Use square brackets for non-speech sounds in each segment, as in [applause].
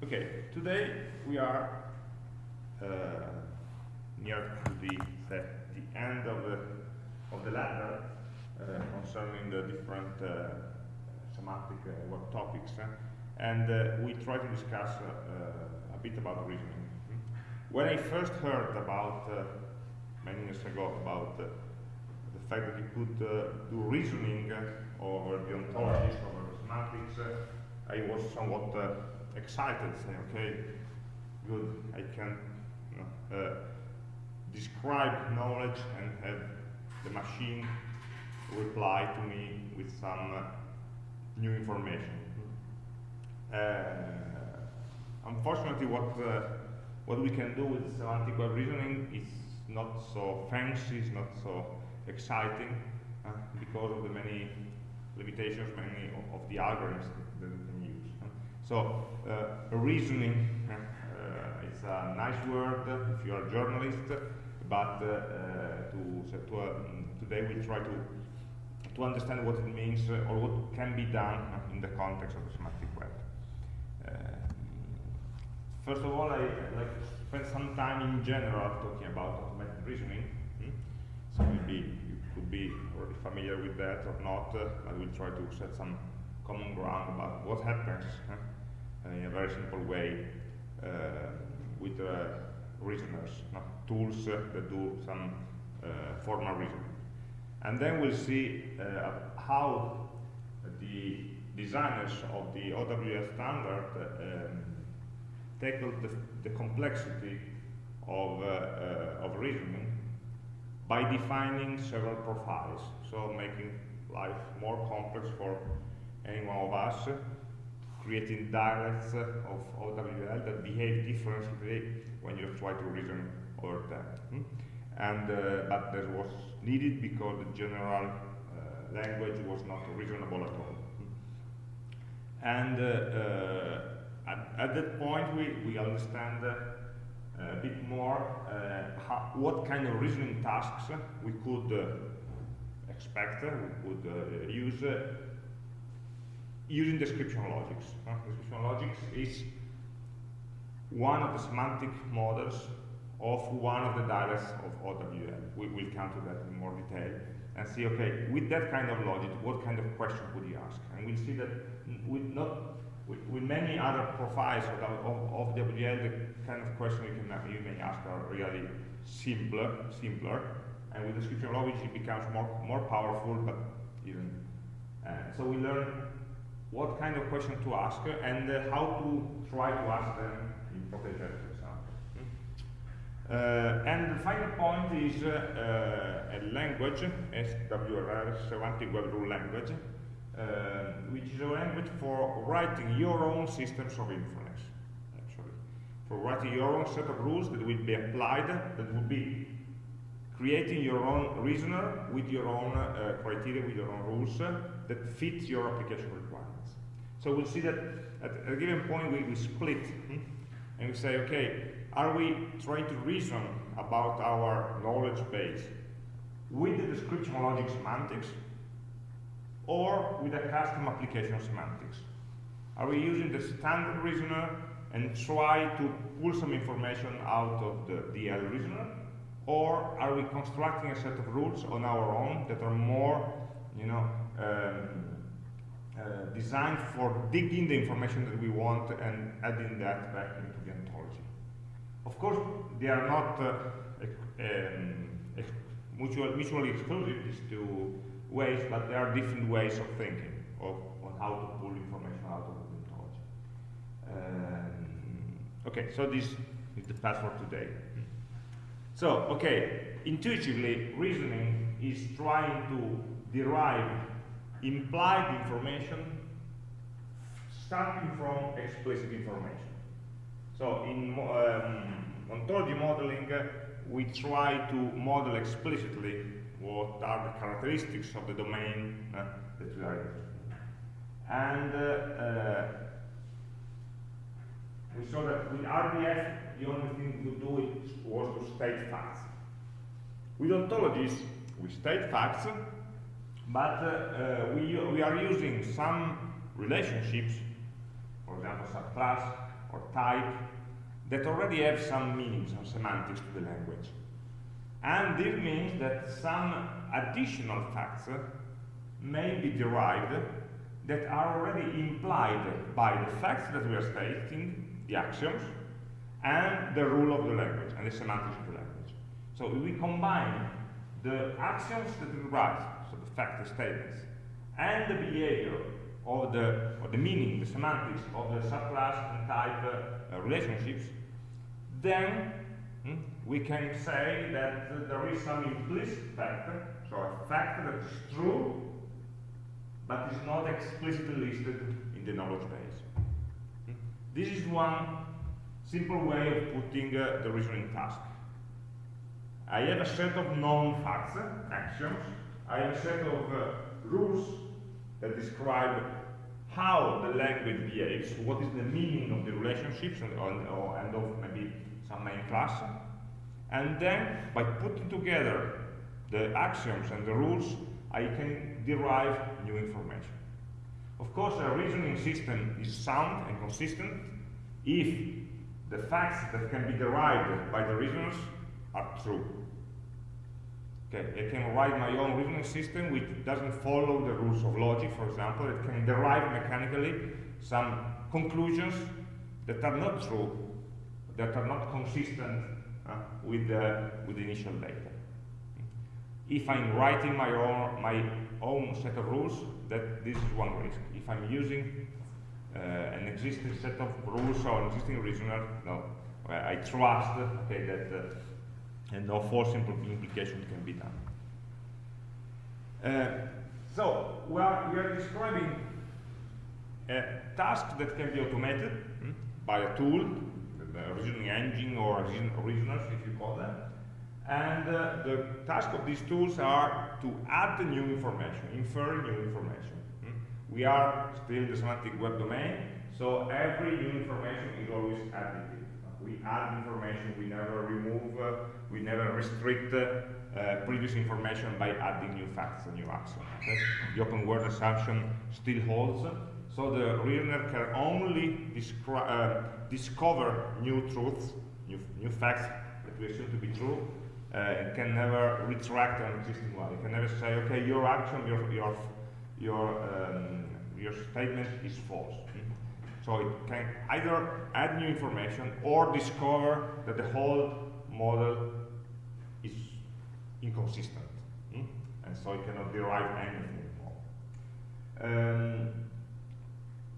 Okay, today we are uh, near to the, the, the end of the, of the ladder uh, concerning the different uh, semantic uh, work topics, uh, and uh, we try to discuss a bit about reasoning. When I first heard about, many years ago, about the fact that you could do reasoning over the ontologies, over the semantics, I was somewhat excited, saying, okay, good, I can you know, uh, describe knowledge and have the machine reply to me with some uh, new information. Uh, unfortunately, what uh, what we can do with semantic web reasoning is not so fancy, is not so exciting, uh, because of the many limitations, many of, of the algorithms that use. So uh, reasoning uh, is a nice word if you are a journalist, but uh, to, to today we try to to understand what it means or what can be done in the context of the semantic web. first of all, I like to spend some time in general talking about automated reasoning. Hmm? So maybe you could be already familiar with that or not, uh, but we'll try to set some common ground about what happens in a very simple way uh, with uh, reasoners, not tools that do some uh, formal reasoning. And then we'll see how the designers of the OWL standard um, tackled the, the, complexity of, uh, uh, of reasoning by defining several profiles, so making life more complex for any one of us creating dialects of OWL that behave differently when you try to reason over them. Hmm? And, uh, but that was needed because the general uh, language was not reasonable at all. Hmm? And uh, uh, at, at, that point, we, we understand uh, a bit more how, what kind of reasoning tasks we could expect, we could use using description logics. Description logics is one of the semantic models of one of the dialects of OWL. We will come to that in more detail and see, okay, with that kind of logic, what kind of question would you ask? And we'll see that with not with, with many other profiles of, of, of OWL, the kind of question you can you may ask are really simpler, simpler, and with description logic it becomes more more powerful, but even. Uh, so we learn what kind of question to ask and uh, how to try to ask them in Protégé, for example. Uh, and the final point is uh, a language, SWRL, Semantic Web Rule Language, uh, which is a language for writing your own systems of inference, actually. For writing your own set of rules that will be applied, that will be creating your own reasoner with your own uh, criteria, with your own rules uh, that fit your application. So we'll see that at a given point we, we split hmm? and we say, okay, are we trying to reason about our knowledge base with the description logic semantics or with a custom application semantics? Are we using the standard reasoner and try to pull some information out of the DL reasoner? Or are we constructing a set of rules on our own that are more, you know, um, uh, designed for digging the information that we want and adding that back into the ontology. Of course, they are not uh, um, mutual, mutually exclusive, these two ways, but there are different ways of thinking of, on how to pull information out of the ontology. Um, okay, so this is the path for today. So, okay, intuitively, reasoning is trying to derive implied information starting from explicit information. So in um, ontology modeling, uh, we try to model explicitly what are the characteristics of the domain uh, that we are interested in. And uh, uh we saw that with RDF, the only thing to do was to state facts. With ontologies, we state facts, but uh, we, we are using some relationships, for example, subclass or type that already have some meaning, some semantics to the language. And this means that some additional facts may be derived that are already implied by the facts that we are stating, the axioms, and the rule of the language, and the semantics of the language. So we combine the axioms that we write, so the fact statements, and the behavior of the, or the meaning, the semantics of the subclass and type uh, relationships, then hmm, we can say that uh, there is some implicit factor, so a fact that is true, but is not explicitly listed in the knowledge base. Hmm? This is one simple way of putting uh, the reasoning task. I have a set of known facts, axioms, I have a set of uh, rules that describe how the language behaves, what is the meaning of the relationships and, or, and of maybe some main class. And then, by putting together the axioms and the rules, I can derive new information. Of course, a reasoning system is sound and consistent if the facts that can be derived by the reasoners are true. Okay, I can write my own reasoning system which doesn't follow the rules of logic, for example. It can derive mechanically some conclusions that are not true, that are not consistent uh, with, the, with the initial data. If I'm writing my own, my own set of rules, that this is one risk. If I'm using uh, an existing set of rules or an existing reasoner, no, I trust okay, that uh, and no false implication can be done. Uh, so we are, we are describing a task that can be automated hmm, by a tool, a reasoning engine or reasoners if you call them. And uh, the task of these tools are to add the new information, infer new information. Hmm. We are still in the semantic web domain, so every new information is always additive we add information, we never remove, uh, we never restrict uh, previous information by adding new facts and new axioms. Okay? The open world assumption still holds, so the learner can only uh, discover new truths, new, new facts that we assume to be true, uh, and can never retract an existing one. You can never say, okay, your action, your, your, your, um, your statement is false. So it can either add new information or discover that the whole model is inconsistent. Hmm? And so it cannot derive anything more. Um,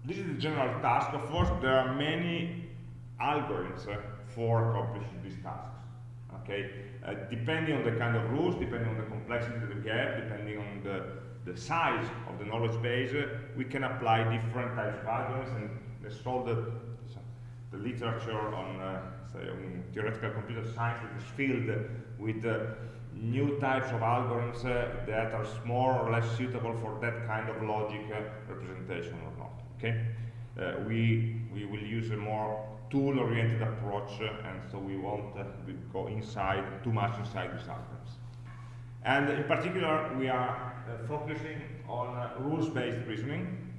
this is the general task. Of course, there are many algorithms uh, for accomplishing these tasks. Okay, uh, depending on the kind of rules, depending on the complexity that we have, depending on the, the size of the knowledge base, uh, we can apply different types of algorithms and call the, literature on, uh, say, on theoretical computer science is filled with uh, new types of algorithms uh, that are more or less suitable for that kind of logic representation or not. Okay, we we will use a more tool-oriented approach, and so we won't go inside too much inside these algorithms. And in particular, we are focusing on rules-based reasoning,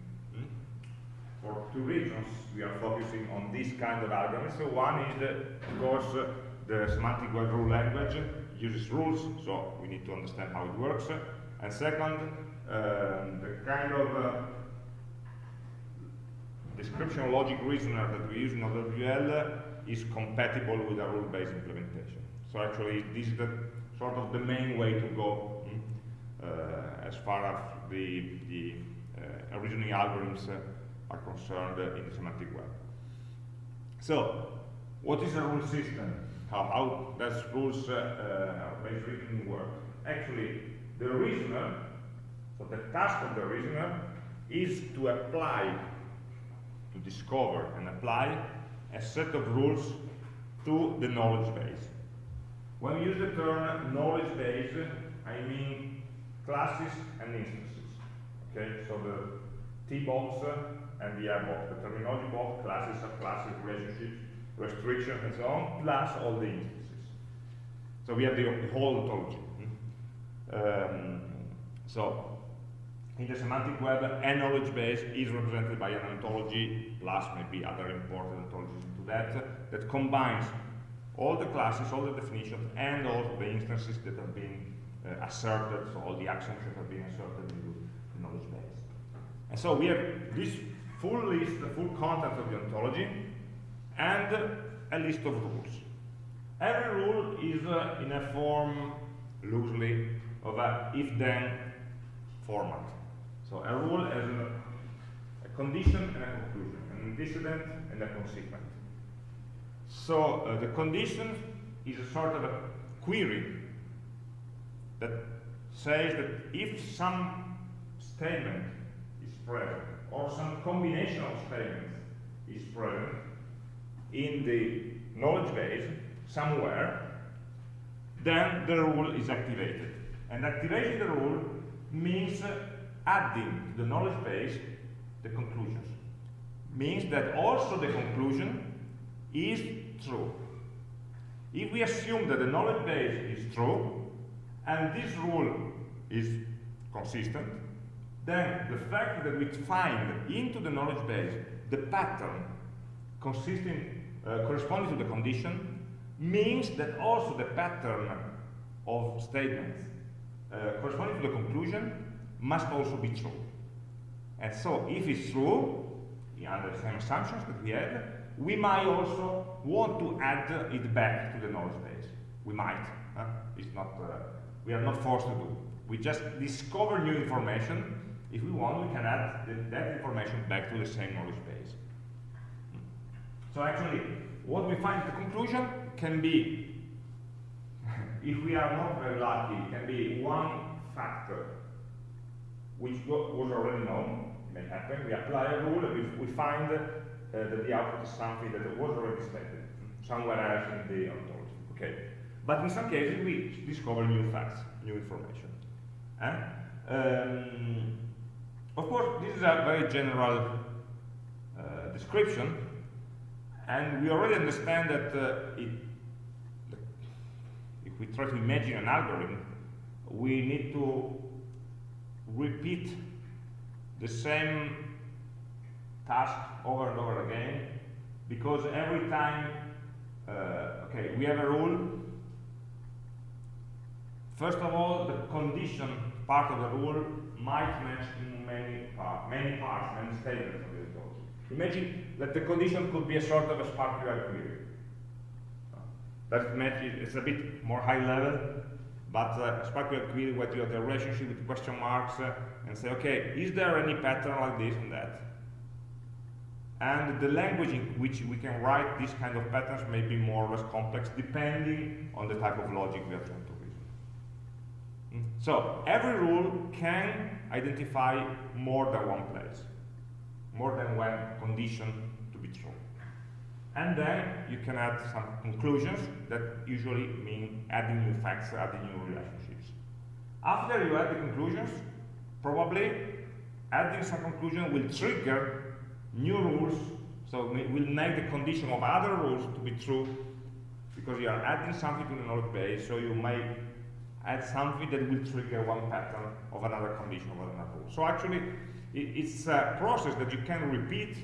for two reasons we are focusing on this kind of algorithms. So one is, of course, uh, the semantic web rule language uses rules, so we need to understand how it works. And second, um, the kind of uh, description logic reasoner that we use in OWL is compatible with a rule-based implementation. So actually, this is the sort of the main way to go mm, uh, as far as the, the uh, reasoning algorithms uh, are concerned in the semantic web. So, what is a rule system? How, how does rules uh, uh, based reasoning work? Actually, the reasoner, so the task of the reasoner is to apply, to discover and apply a set of rules to the knowledge base. When we use the term knowledge base, I mean classes and instances. Okay, so the T-box and we have box, the terminology box, classes, subclasses, relationships, restrictions, and so on, plus all the instances. So we have the, the whole ontology. Um, so in the semantic web, a knowledge base is represented by an ontology, plus maybe other important ontologies into that, that combines all the classes, all the definitions, and all the instances that have been uh, asserted, so all the actions that have been asserted into the knowledge base. And so we have this full list, the full content of the ontology, and a list of rules. Every rule is uh, in a form, loosely, of a if-then format. So a rule has a, a, condition and a conclusion, an antecedent and a consequent. So uh, the condition is a sort of a query that says that if some statement is present, or some combination of statements is present in the knowledge base somewhere, then the rule is activated. And activating the rule means uh, adding to the knowledge base the conclusions. Means that also the conclusion is true. If we assume that the knowledge base is true, and this rule is consistent, then the fact that we find into the knowledge base the pattern consisting, uh, corresponding to the condition means that also the pattern of statements uh, corresponding to the conclusion must also be true. And so if it's true, under the same assumptions that we had, we might also want to add it back to the knowledge base. We might. Huh? It's not, uh, we are not forced to do. We just discover new information. If we want, we can add the, that information back to the same knowledge base. So actually, what we find the conclusion can be, [laughs] if we are not very lucky, can be one factor which was already known, may happen. We apply a rule and we, we find uh, that the output is something that was already expected somewhere else in the ontology. Okay. But in some cases we discover new facts, new information. Eh? Um, of course, this is a very general uh, description, and we already understand that uh, it, if we try to imagine an algorithm, we need to repeat the same task over and over again because every time uh, okay we have a rule. First of all the condition part of the rule might match many parts many parts many statements of the approach imagine that the condition could be a sort of a SPARQL query that match is a bit more high level but uh, SPARQL query where you have the relationship with question marks uh, and say, okay, is there any pattern like this and that? And the language in which we can write these kind of patterns may be more or less complex depending on the type of logic we are to. So every rule can identify more than one place, more than one condition to be true. And then you can add some conclusions that usually mean adding new facts, adding new relationships. After you add the conclusions, probably adding some conclusion will trigger new rules, so we will make the condition of other rules to be true because you are adding something to the knowledge base, so you may add something that will trigger one pattern of another condition of another rule. So actually, it's a process that you can repeat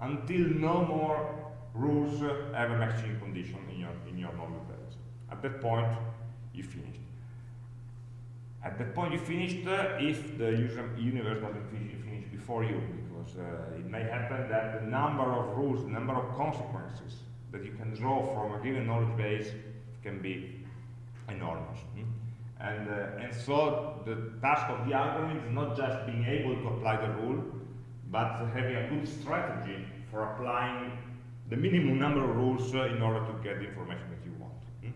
until no more rules have a matching condition in your, in your knowledge base. At that point, you finished. At that point, you finished uh, if the user universe doesn't finish before you, because uh, it may happen that the number of rules, the number of consequences that you can draw from a given knowledge base can be enormous. Hmm? And, uh, and so the task of the algorithm is not just being able to apply the rule, but having a good strategy for applying the minimum number of rules uh, in order to get the information that you want. Hmm?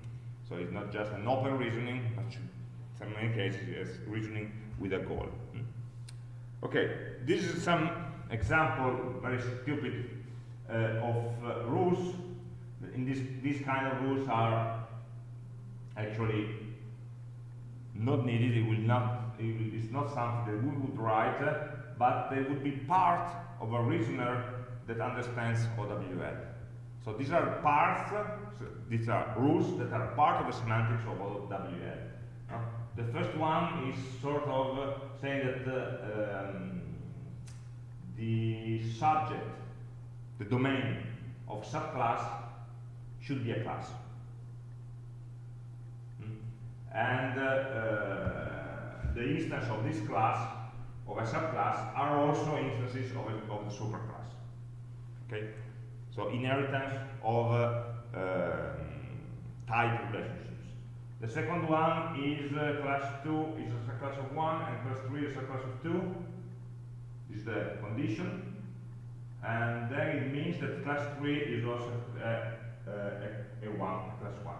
So it's not just an open reasoning, but in many cases it's reasoning with a goal. Hmm? Okay, this is some example, very stupid, uh, of uh, rules. In this, these kind of rules are actually not needed. It will not. It is not something that we would write, uh, but they would be part of a reasoner that understands OWL. So these are parts, so these are rules that are part of the semantics of OWL. Uh, the first one is sort of uh, saying that um, the subject, the domain of subclass should be a class. And uh, uh, the instance of this class, of a subclass, are also instances of, a, of the superclass. Okay? So inheritance of uh, um, type relationships. The second one is uh, class 2 is a class of 1 and class 3 is a class of 2. This is the condition. And then it means that class 3 is also uh, a, a 1, a class 1.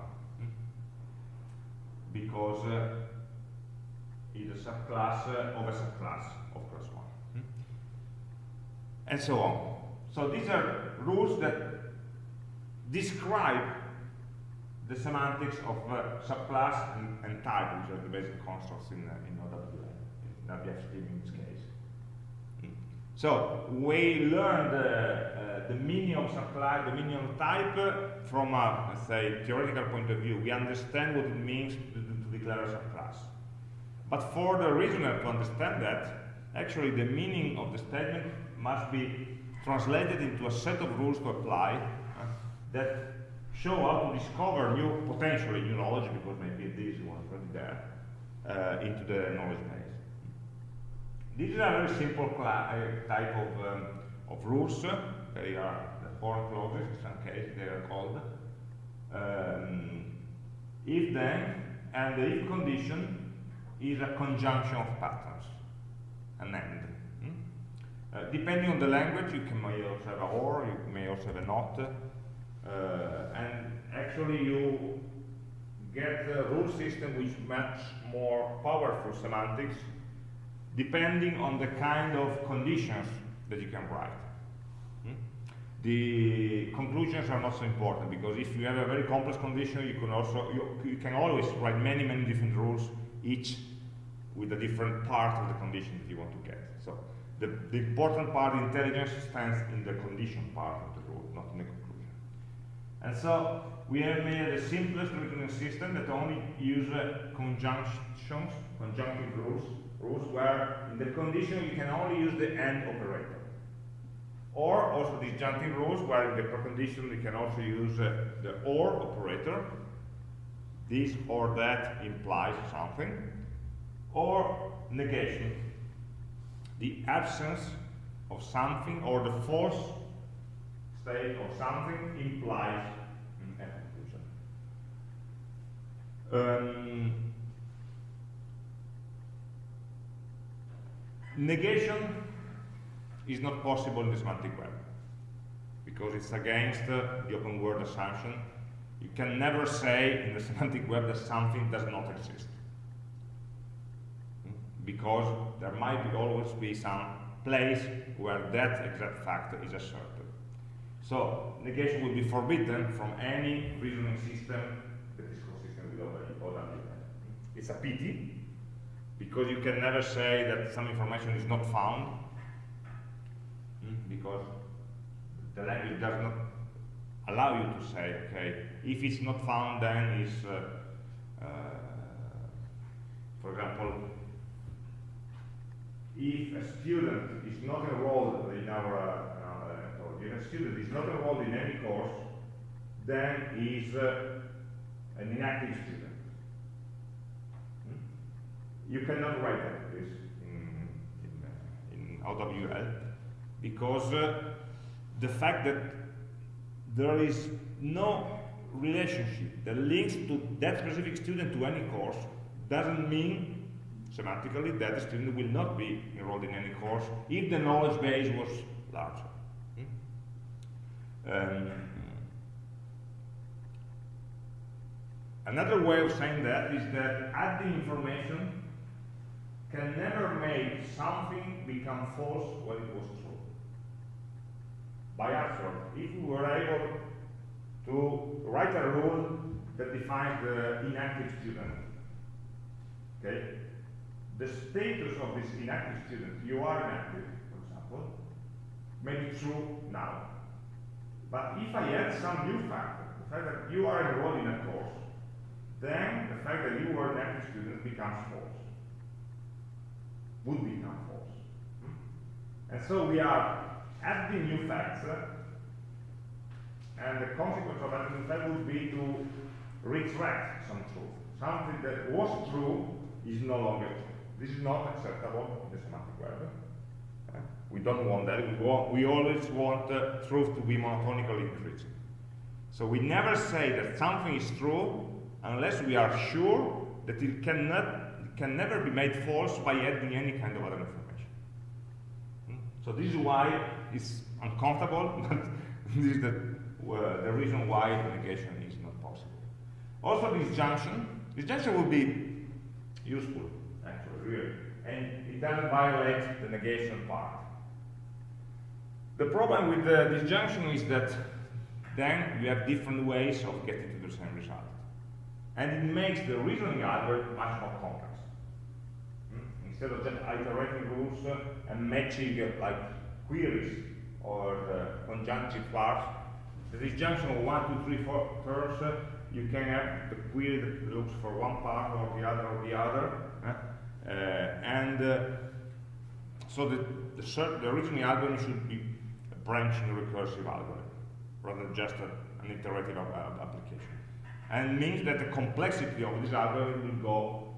Because uh, it's a subclass of a subclass of class 1. Hmm? And so on. So these are rules that describe the semantics of uh, subclass and, and, type, which are the basic constructs in, uh, in OWL, in WFStream in this case. So we learned uh, uh, the meaning of subclass, the meaning of type from a, say, theoretical point of view. We understand what it means to, to declare a subclass. But for the reasoner to understand that, actually the meaning of the statement must be translated into a set of rules to apply uh, that show how to discover new, potentially new knowledge, because maybe this one already there, uh, into the knowledge base. This is a very simple uh, type of, um, of rules. They are the Horn clauses, in some cases they are called. Um, if then, and the if condition is a conjunction of patterns, an end. Hmm? Uh, depending on the language, you can may also have a or, you may also have a not, uh, and actually you get a rule system which much more powerful semantics depending on the kind of conditions that you can write. The conclusions are not so important because if you have a very complex condition, you can also you, you, can always write many many different rules, each with a different part of the condition that you want to get. So the, the important part, the intelligence, stands in the condition part of the rule, not in the conclusion. and so we have made the simplest reasoning system that only uses conjunctions, conjunctive rules, rules where in the condition you can only use the AND operator. Or also disjunctive rules where in the precondition you can also use uh, the OR operator. This or that implies something. Or negation, the absence of something or the false state of something implies a conclusion. Um, negation is not possible in the semantic web because it's against uh, the open world assumption. You can never say in the [laughs] semantic web that something does not exist because there might be always be some place where that exact fact is asserted. So negation will be forbidden from any reasoning system that is consistent with OWL. It's a pity, because you can never say that some information is not found, because the language does not allow you to say, okay, if it's not found, then it's, uh, uh, for example, if a student is not enrolled in our uh, if a student is not enrolled in any course, then is uh, an inactive student. Hmm? You cannot write that this in, in, uh, in OWL because uh, the fact that there is no relationship that links to that specific student to any course doesn't mean semantically that the student will not be enrolled in any course if the knowledge base was larger. Um, another way of saying that is that adding information can never make something become false when it was true. By accident, if we were able to write a rule that defines the inactive student, okay, the status of this inactive student, you are inactive, for example, may be true now. But if I add some new factor, the fact that you are enrolled in a course, then the fact that you were an active student becomes false. Would become false. Hmm? And so we are adding new facts, uh, and the consequence of adding new facts would be to retract some truth. Something that was true is no longer true. This is not acceptable in the semantic web. Uh, we don't want that. We, want, we always want uh, truth to be monotonically increasing. So we never say that something is true unless we are sure that it cannot it can never be made false by adding any kind of other information. Hmm? So this is why it's uncomfortable, [laughs] but this is the, uh, the reason why negation is not possible. Also this junction, this junction will be useful, actually, really, and it doesn't violate the negation part. The problem with the disjunction is that then you have different ways of getting to the same result. And it makes the reasoning algorithm much more complex. Hmm? Instead of just iterating rules uh, and matching uh, like queries or uh, conjunctive parts, the disjunction of one, two, three, four terms, uh, you can have the query that looks for one part or the other or the other. Uh, and so the, the, the reasoning algorithm should be a branching recursive algorithm rather than just a, an iterative application. And means that the complexity of this algorithm will go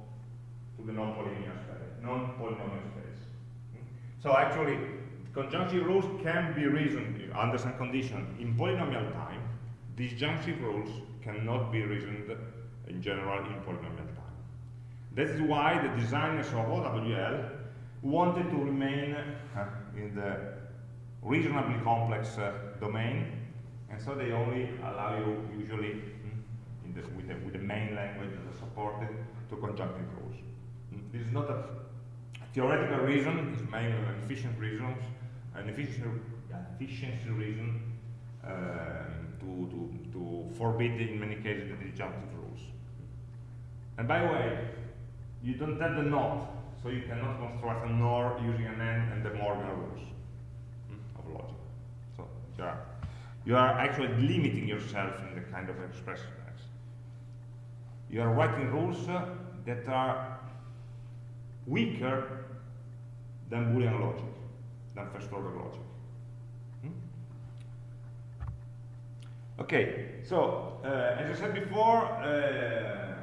to the non-polynomial space, non-polynomial space. So actually, conjunctive rules can be reasoned under some condition in polynomial time. Disjunctive rules cannot be reasoned in general in polynomial time. That is why the designers of OWL wanted to remain uh, in the reasonably complex uh, domain and so they only allow you usually mm, the, with, the, with, the, main language that is supported to conjunctive rules. Mm, this is not a theoretical reason, it's mainly an efficient reason, an efficiency, efficiency reason uh, to, to, to forbid in many cases the disjunctive rules. And by the way, you don't have the not, so you cannot construct a NOR using an AND and De Morgan rules mm, of logic. So there are you are actually limiting yourself in the kind of expression. You are writing rules uh, that are weaker than Boolean logic, than first order logic. Hmm? Okay, so uh, as I said before, uh,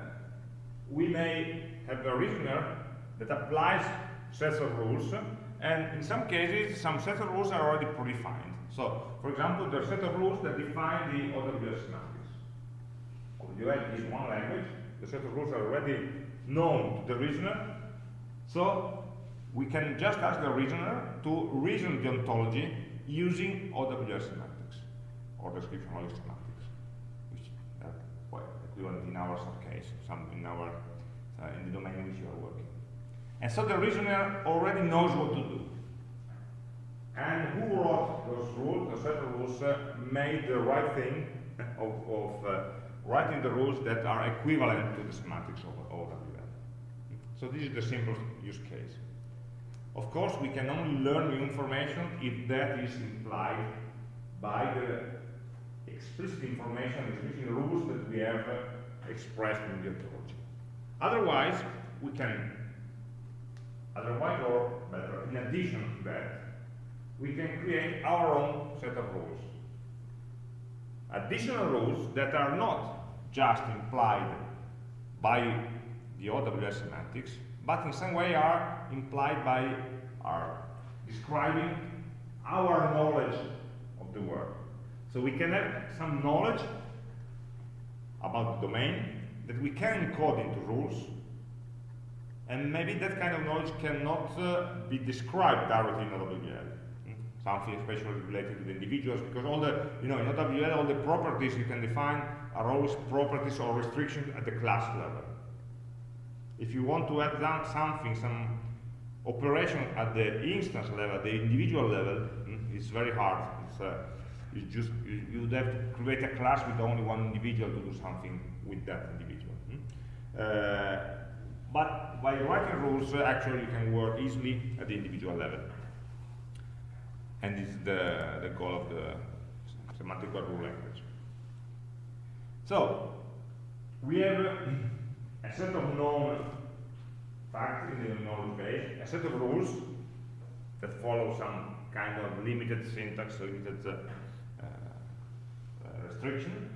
we may have a reasoner that applies sets of rules, and in some cases, some sets of rules are already predefined. So, for example, there are set of rules that define the OWL semantics. OWL is one language, the set of rules are already known to the reasoner, so we can just ask the reasoner to reason the ontology using OWL semantics, or description logic semantics, which are quite equivalent in our case, some in our uh, in the domain in which you are working. And so the reasoner already knows what to do. And who wrote those rules, the set of rules, uh, made the right thing [laughs] of, of uh, writing the rules that are equivalent to the semantics of OWL. So this is the simplest use case. Of course, we can only learn new information if that is implied by the explicit information, explicit rules that we have expressed in the ontology. Otherwise, we can, otherwise or better, in addition to that, we can create our own set of rules. Additional rules that are not just implied by the OWL semantics, but in some way are implied by, are describing our knowledge of the world. So we can have some knowledge about the domain that we can encode into rules, and maybe that kind of knowledge cannot uh, be described directly in OWL something especially related to the individuals, because all the, you know, in OWL, all the properties you can define are always properties or restrictions at the class level. If you want to add something, some operation at the instance level, the individual level, mm, it's very hard. It's, uh, it's just, you, you'd have to create a class with only one individual to do something with that individual. Mm? Uh, but by writing rules, uh, actually you can work easily at the individual level and this is the, the goal of the semantic rule language. So, we have a set of known facts in the knowledge base, a set of rules that follow some kind of limited syntax, limited uh, uh, restriction,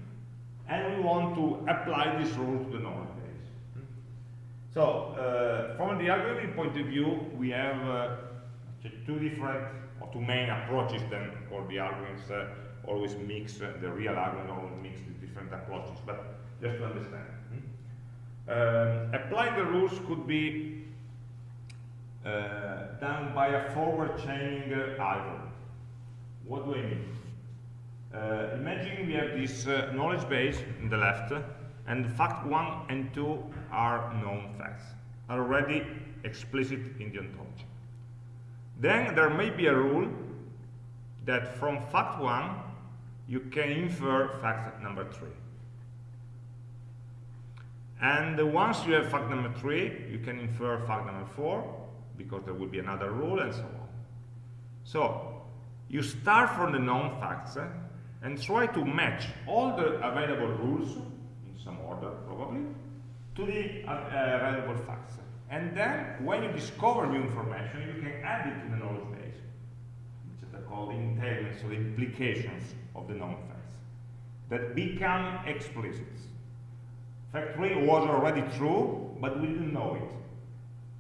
and we want to apply this rule to the knowledge base. So, uh, from the algorithm point of view, we have uh, two different or two main approaches then for the algorithms uh, always mix uh, the real algorithm always mix the different approaches but just to understand? Um, applying the rules could be uh, done by a forward chaining uh, algorithm what do I mean? Uh, imagine we have this uh, knowledge base in the left and fact 1 and 2 are known facts already explicit in the ontology. Then there may be a rule that from fact 1 you can infer fact number 3. And once you have fact number 3, you can infer fact number 4, because there will be another rule, and so on. So, you start from the known facts eh, and try to match all the available rules, in some order probably, to the uh, available facts. And then, when you discover new information, you can add it to the knowledge base, which are called entailments, so the implications of the known facts, that become explicit. Fact 3 was already true, but we didn't know it.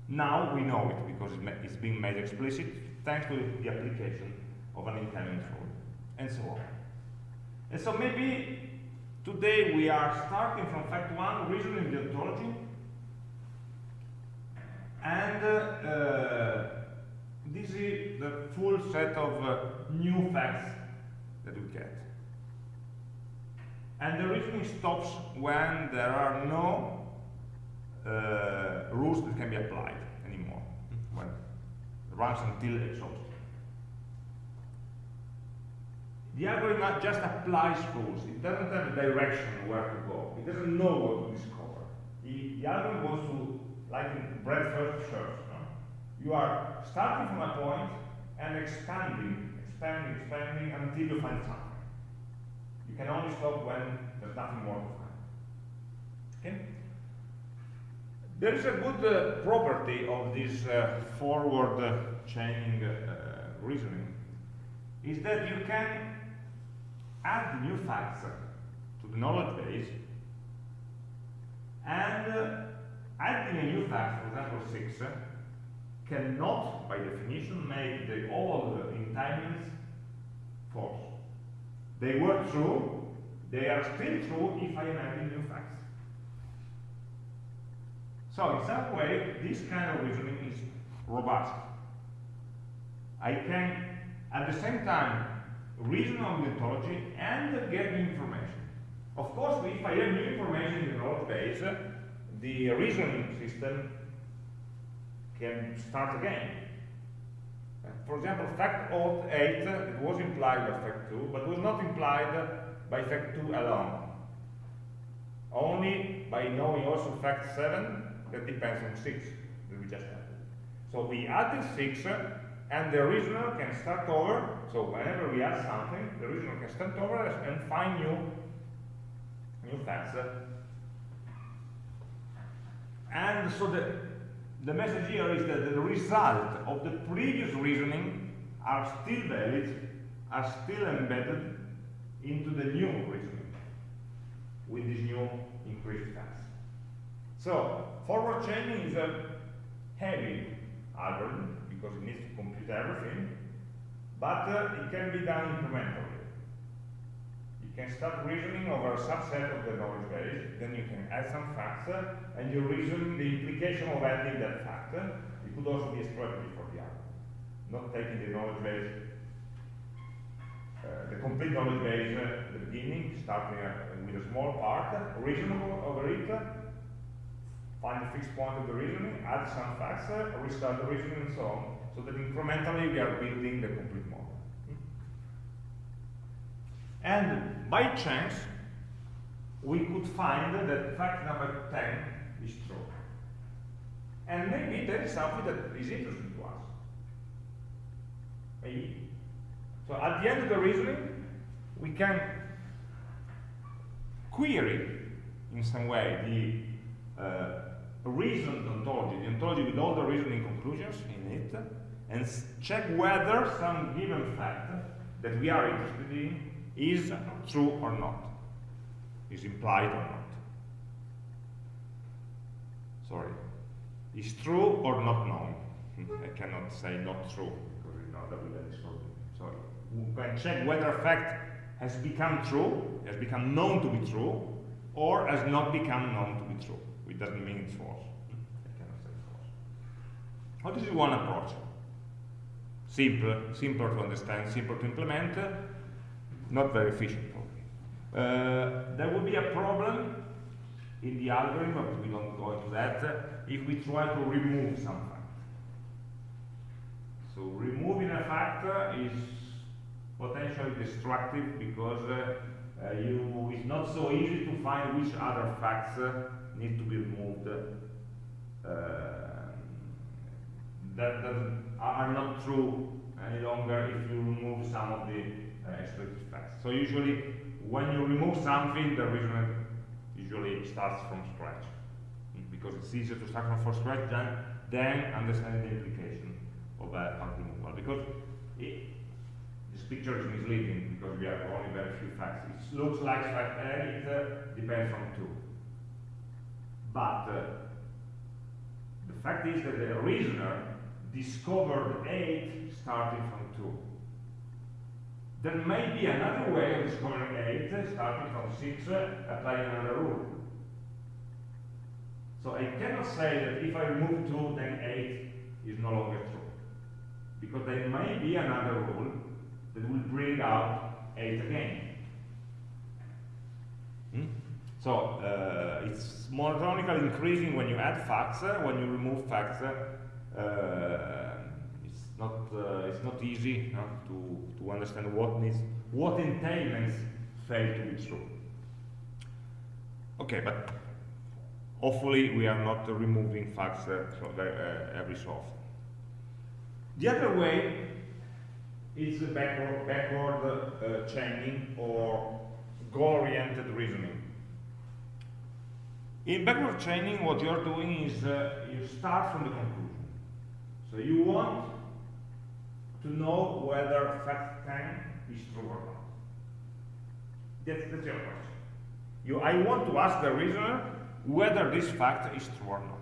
Now we know it because it's being made explicit thanks to the application of an entailment rule, and so on. And so maybe today we are starting from fact 1, reasoning the ontology, and uh, this is the full set of uh, new facts that we get. And the reasoning stops when there are no uh, rules that can be applied anymore, when it runs until exhausted. The algorithm just applies rules. It doesn't have a direction where to go. It doesn't know what to discover. The, the algorithm wants to like in breadth first search. No? You are starting from a point and expanding, expanding, expanding until you find something. Can only stop when there's nothing more to find. Okay? There is a good uh, property of this uh, forward uh, chaining uh, reasoning is that you can add new facts to the knowledge base and uh, adding a new fact, for example 6, cannot, by definition, make the old entailments false. They were true, they are still true if I am adding new facts. So in some way, this kind of reasoning is robust. I can, at the same time, reason on the ontology and get new information. Of course, if I have new information in the knowledge base, the reasoning system can start again. For example, fact 8 it was implied by fact 2, but was not implied by fact 2 alone. Only by knowing also fact 7 that depends on 6 that we just had. So we added 6 and the reasoner can start over, so whenever we add something, the reasoner can start over and find new, new facts and so the, the message here is that the result of the previous reasoning are still valid, are still embedded into the new reasoning with this new increased facts. So, forward chaining is a heavy algorithm because it needs to compute everything, but uh, it can be done incrementally can start reasoning over a subset of the knowledge base, then you can add some facts, and you reason the implication of adding that fact. It could also be a strategy for the algorithm, not taking the knowledge base, uh, the complete knowledge base uh, at the beginning, starting uh, with a small part, reasonable over it, find the fixed point of the reasoning, add some facts, uh, restart the reasoning, and so on, so that incrementally we are building the complete model. And by chance, we could find that fact number 10 is true. And maybe there is something that is interesting to us. Maybe. So at the end of the reasoning, we can query in some way the uh, reasoned ontology, the ontology with all the reasoning conclusions in it, and check whether some given fact that we are interested in is true or not, is implied or not. Sorry, is true or not known. Hmm, I cannot say not true because we know that we let it Sorry. We can check whether a fact has become true, has become known to be true, or has not become known to be true. It doesn't mean it's false. I cannot say false. How does one approach? Simple, simpler to understand, simpler to implement, not very efficient probably. Uh, there will be a problem in the algorithm, but we don't go into that, if we try to remove some fact. So removing a fact is potentially destructive because uh, uh, you, it's not so easy to find which other facts uh, need to be removed uh, that, that are not true any longer if you remove some of the uh, explicit facts. So usually when you remove something, the reasoner usually starts from scratch because it's easier to start from scratch than, than understanding the implication of a fact removal because it, this picture is misleading because we have only very few facts. It looks like fact A, it uh, depends on two. But uh, the fact is that the reasoner discovered 8 starting from 2. There may be another way of discovering 8 starting from 6, uh, applying another rule. So I cannot say that if I remove 2, then 8 is no longer true. Because there may be another rule that will bring out 8 again. Hmm? So uh, it's monotonically increasing when you add facts. Uh, when you remove facts, uh, it's not uh, it's not easy to to understand what needs what entailments fail to be true. Okay, but hopefully we are not removing facts uh, so every so often. The other way is backward, backward uh, chaining or goal-oriented reasoning. In backward chaining, what you're doing is uh, you start from the conclusion. So you want to know whether fact 10 is true or not. That's, that's your question. You, I want to ask the reasoner whether this fact is true or not.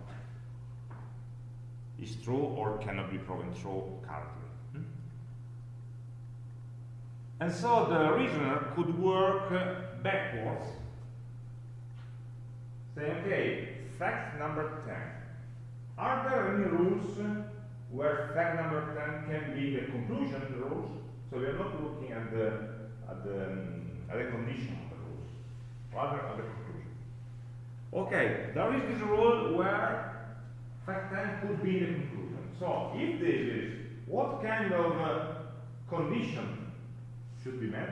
Is true or cannot be proven true currently. Hmm? And so the reasoner could work uh, backwards, say, okay, fact number 10. Are there any rules where fact number 10 can be the conclusion of the rules? So we are not looking at the, at the, um, at the condition of the rules, rather at the conclusion. Okay, there is this rule where fact 10 could be the conclusion. So if this is, what kind of uh, condition should be met.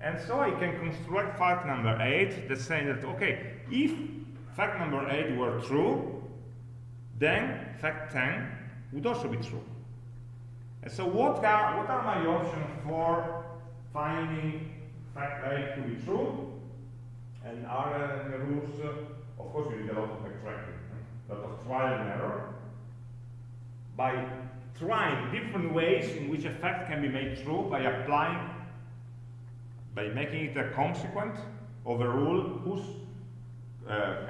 And so I can construct fact number 8 that saying that, okay, if fact number 8 were true, then fact 10 would also be true. And so what are, what are my options for finding fact 8 to be true? And are uh, the rules, uh, of course, we need a lot of backtracking, a lot of trial and error. By trying different ways in which a fact can be made true by applying, by making it a consequent of a rule whose uh,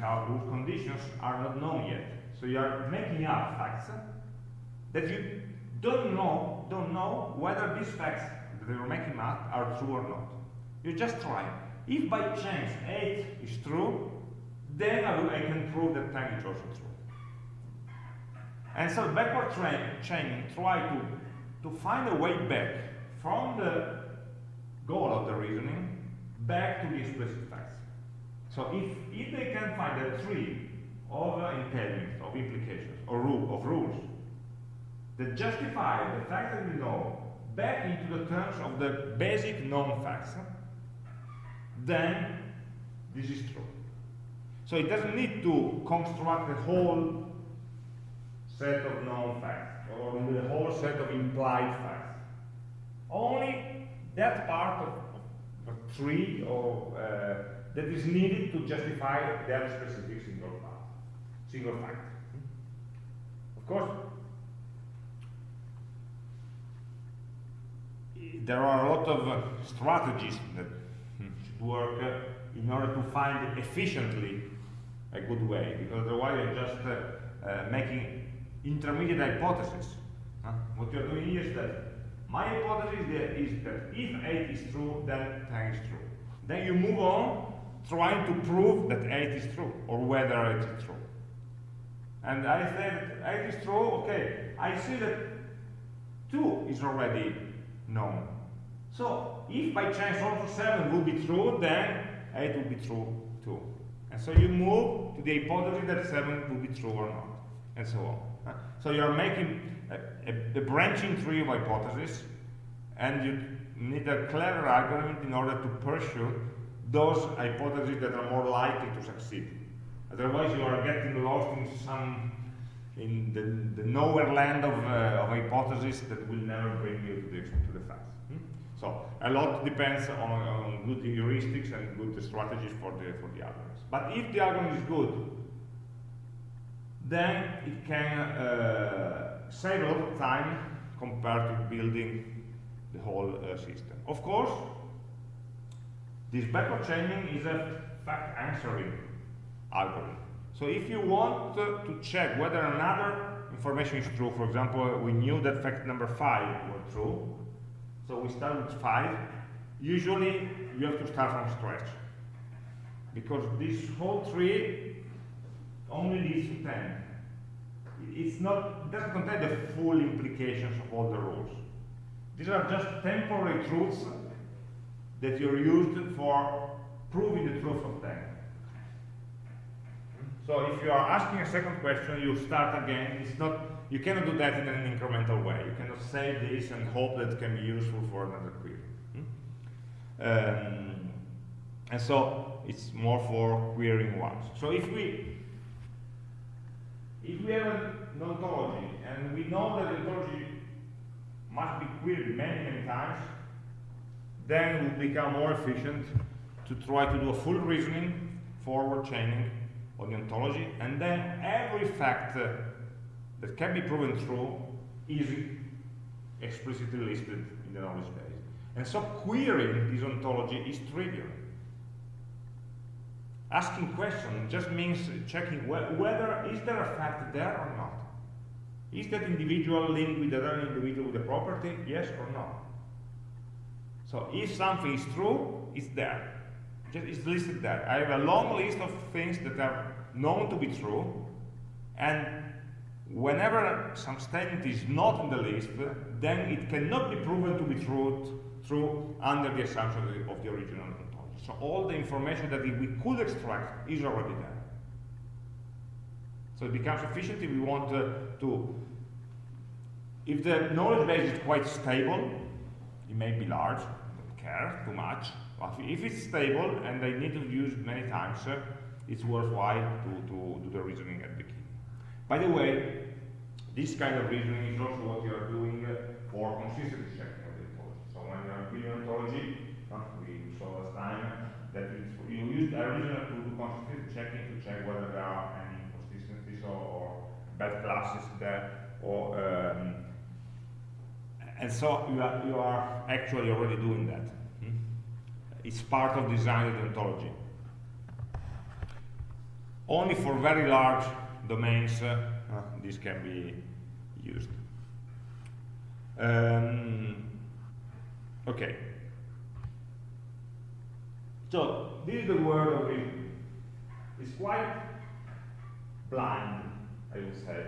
how whose conditions are not known yet. So you are making up facts that you don't know, don't know whether these facts that you're making up are true or not. You just try. If by chance 8 is true, then I, will, I can prove that 10 is also true. And so backward chaining try to, to find a way back from the goal of the reasoning back to the explicit facts. So if, if they can find a tree of uh, entailments, of implications, or rule, of rules that justify the fact that we know back into the terms of the basic known facts, then this is true. So it doesn't need to construct a whole set of known facts, or the whole set of implied facts. Only that part of, of tree or uh, that is needed to justify that specific single path, single fact. Of course, there are a lot of uh, strategies that should work uh, in order to find efficiently a good way, because otherwise you're just uh, uh, making intermediate hypotheses. Huh? What you're doing is that my hypothesis is that if 8 is true, then 10 is true. Then you move on trying to prove that 8 is true, or whether 8 is true. And I said 8 is true, okay, I see that 2 is already known. So if by chance one also 7 will be true, then 8 will be true too. And so you move to the hypothesis that 7 will be true or not, and so on. So you are making a, a, a branching tree of hypotheses, and you need a clever algorithm in order to pursue those hypotheses that are more likely to succeed. Otherwise, you are getting lost in some in the, the nowhere land of, uh, of hypotheses that will never bring you to the, to the facts. Hmm? So a lot depends on, on, good heuristics and good strategies for the for the algorithms. But if the algorithm is good, then it can uh, save a lot of time compared to building the whole uh, system. Of course, this backward chaining is a fact answering algorithm. So if you want to check whether another information is true, for example, we knew that fact number five was true, so we start with five, usually you have to start from scratch. Because this whole tree only leads to 10. It's not, it doesn't contain the full implications of all the rules. These are just temporary truths that you're used for proving the truth of 10. So if you are asking a second question, you start again. It's not, you cannot do that in an incremental way. You cannot save this and hope that can be useful for another query. Um, and so it's more for querying once. So if we if we have an ontology and we know that the ontology must be queried many, many times, then it will become more efficient to try to do a full reasoning, forward chaining of the ontology, and then every fact uh, that can be proven true is explicitly listed in the knowledge base. And so querying this ontology is trivial. Asking questions just means checking wh whether is there a fact there or not. Is that individual linked with another individual with a property? Yes or no? So if something is true, it's there. Just It's listed there. I have a long list of things that are known to be true, and whenever some statement is not in the list, then it cannot be proven to be true, true under the assumption of the, original ontology. So all the information that we could extract is already there. So it becomes efficient if we want uh, to, if the knowledge base is quite stable, it may be large, care too much, but if it's stable and they need to use many times, uh, it's worthwhile to, to do the reasoning at the beginning. By the way, this kind of reasoning is also what you are doing uh, for consistency checking of the ontology. So when you are building ontology, uh, we saw last time that you use a reasoner to do consistency checking to check whether there are any inconsistencies or, or bad classes there, or um, and so you are, you are actually already doing that. Hmm? It's part of design ontology. Only for very large domains uh, uh, this can be used. Um, okay. So this is the word of reason. It's quite blind, I would say.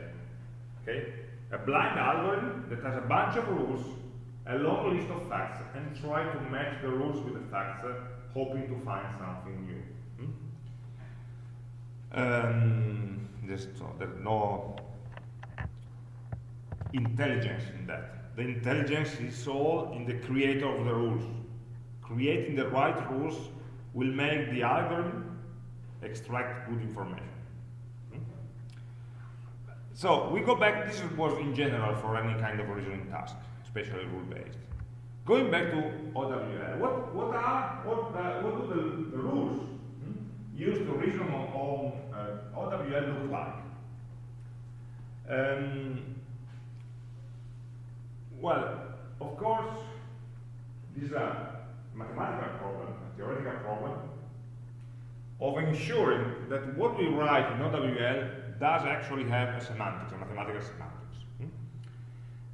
Okay? A blind algorithm that has a bunch of rules, a long list of facts, and try to match the rules with the facts, uh, hoping to find something new. Um, there's, there's no intelligence in that. The intelligence is all in the creator of the rules. Creating the right rules will make the algorithm extract good information. So we go back, this was in general for any kind of reasoning task, especially rule-based. Going back to OWL, what, what are, what, uh, what do the, the rules hmm, used to reason on, on uh, OWL look like? Um, well, of course, these are mathematical problem, a theoretical problem, of ensuring that what we write in OWL does actually have a semantics, a mathematical semantics. Hmm?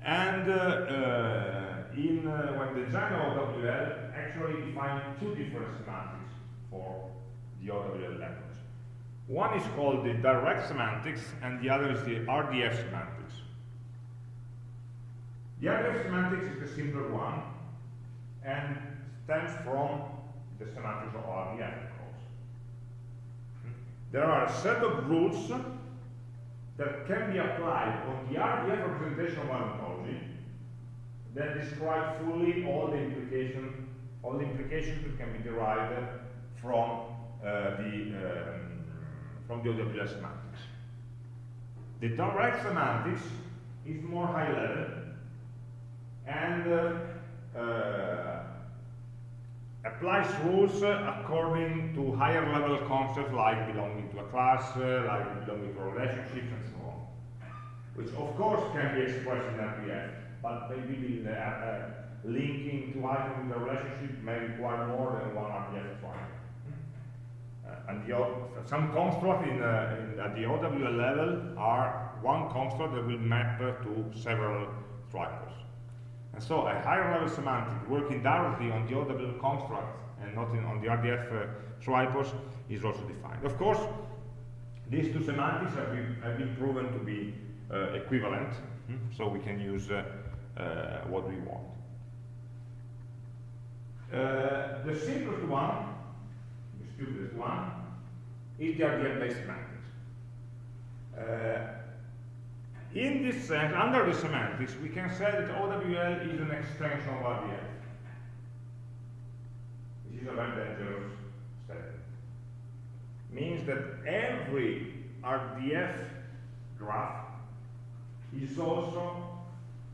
And uh, uh, in uh, when the of OWL actually defined two different semantics for the OWL language. One is called the direct semantics, and the other is the RDF semantics. The RDF semantics is the simpler one, and stems from the semantics of RDF, of course. There are a set of rules that can be applied on the RDF representation of an ontology that describe fully all the implication, all the implications that can be derived from uh, the um, from the OWL semantics. The direct semantics is more high level and uh, uh, applies rules according to higher level concepts like belonging to a class, uh, like belonging to relationships and so on. Which of course can be expressed in RDF, but maybe the, uh, linking two items in the relationship may require more than one RDF triangle and the, some constructs in, uh, in, at the OWL level are one construct that will map to several triples. And so a higher level semantic working directly on the OWL construct and not in, on the RDF uh, is also defined. Of course, these two semantics have been, have been proven to be uh, equivalent, hmm? so we can use uh, uh, what we want. Uh, the simplest one the stupidest one, is the RDF-based semantics. Uh, in this sense, under the semantics, we can say that OWL is an extension of RDF. This is a very dangerous statement. Means that every RDF graph is also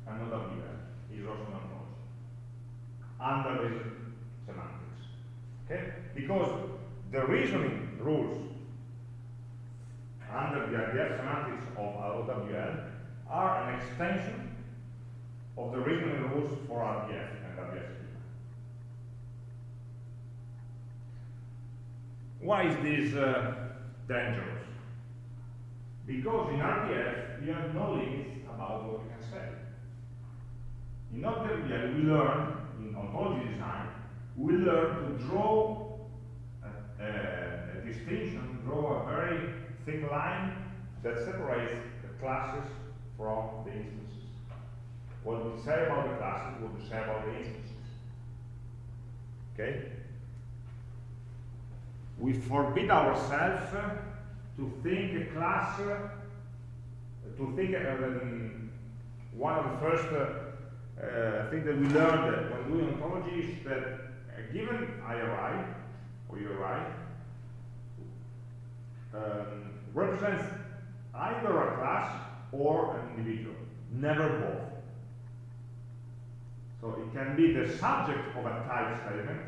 an OWL, is also an ontology, under the semantics. Okay? Because the reasoning rules under the RDF semantics of OWL are an extension of the reasoning rules for RDF and RDF. Why is this uh, dangerous? Because in RDF you have no limits about what you can say. In OWL we learn, in ontology design, we learn to draw a distinction, draw a very thin line that separates the classes from the instances. What we say about the classes, what we say about the instances. Okay? We forbid ourselves to think a class, to think uh, one of the first uh, uh, things that we learned when doing ontology is that a given IRI or URI um, represents either a class or an individual, never both. So it can be the subject of a type statement,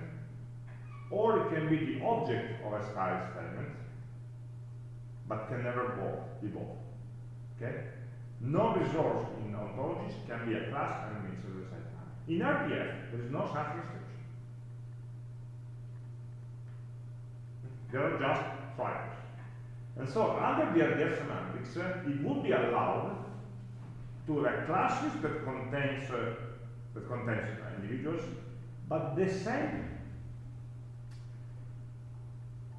or it can be the object of a style statement, but can never both be both. Okay? No resource in ontologies can be a class and an instance at the same time. In RDF, there is no such restriction. They are just triangles. And so under the RDF uh, it would be allowed to have classes that contains uh, that contains individuals, but the same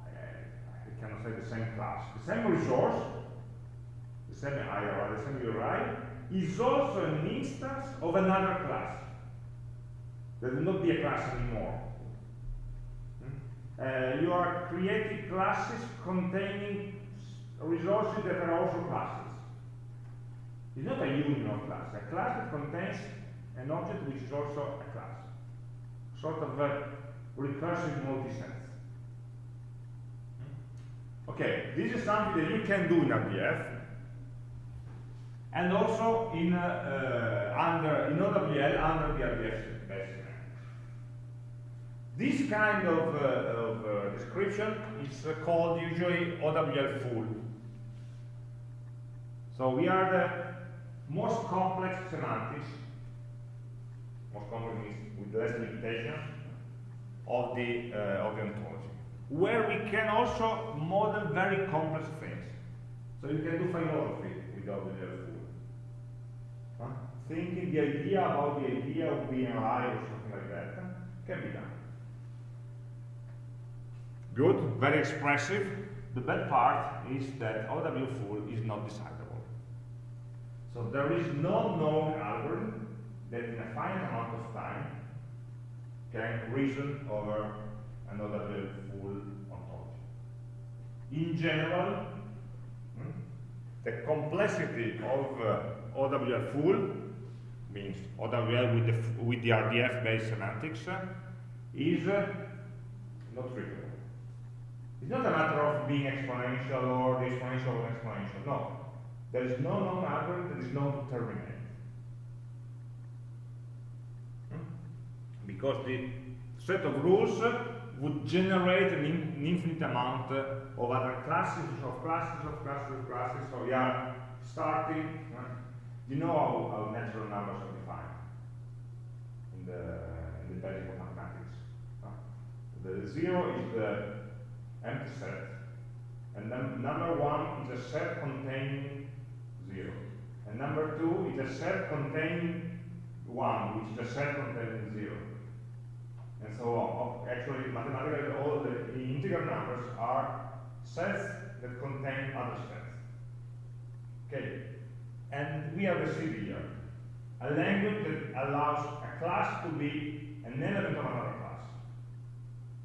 I cannot say the same class, the same resource, the same IRI, the same URI, is also an instance of another class. There will not be a class anymore. Uh, you are creating classes containing resources that are also classes. It's not a union of classes. A class that contains an object which is also a class. Sort of a recursive multi-sense. Okay, this is something that you can do in RDF and also in uh, uh, under in OWL under the RDF basic. This kind of, uh, of uh, description is called usually OWL full. So we are the most complex semantics, most complex means with less limitation, of the, uh, of the ontology, where we can also model very complex things. So you can do philosophy with OWL full. Huh? Thinking the idea about the idea of being or something like that can be done. Good, very expressive. The bad part is that OWL full is not decidable. So there is no known algorithm that in a finite amount of time can reason over an OWL full ontology. In general, hmm, the complexity of uh, OWL full means OWL with the, with the RDF-based semantics uh, is uh, not trivial. It's not a matter of being exponential or the exponential or exponential. No. There is no known algorithm that is known to terminate. Hmm? Because the set of rules would generate an, in, an infinite amount of other classes of classes of classes of classes. So we are starting. Uh, you know how, how, natural numbers are defined in the, in the basic of mathematics. The zero is the empty set. And then number one is a set containing zero. And number two is a set containing one, which is a set containing zero. And so on. Actually, mathematically, all the integer numbers are sets that contain other sets. Okay. And we have received here a language that allows a class to be an element of another class.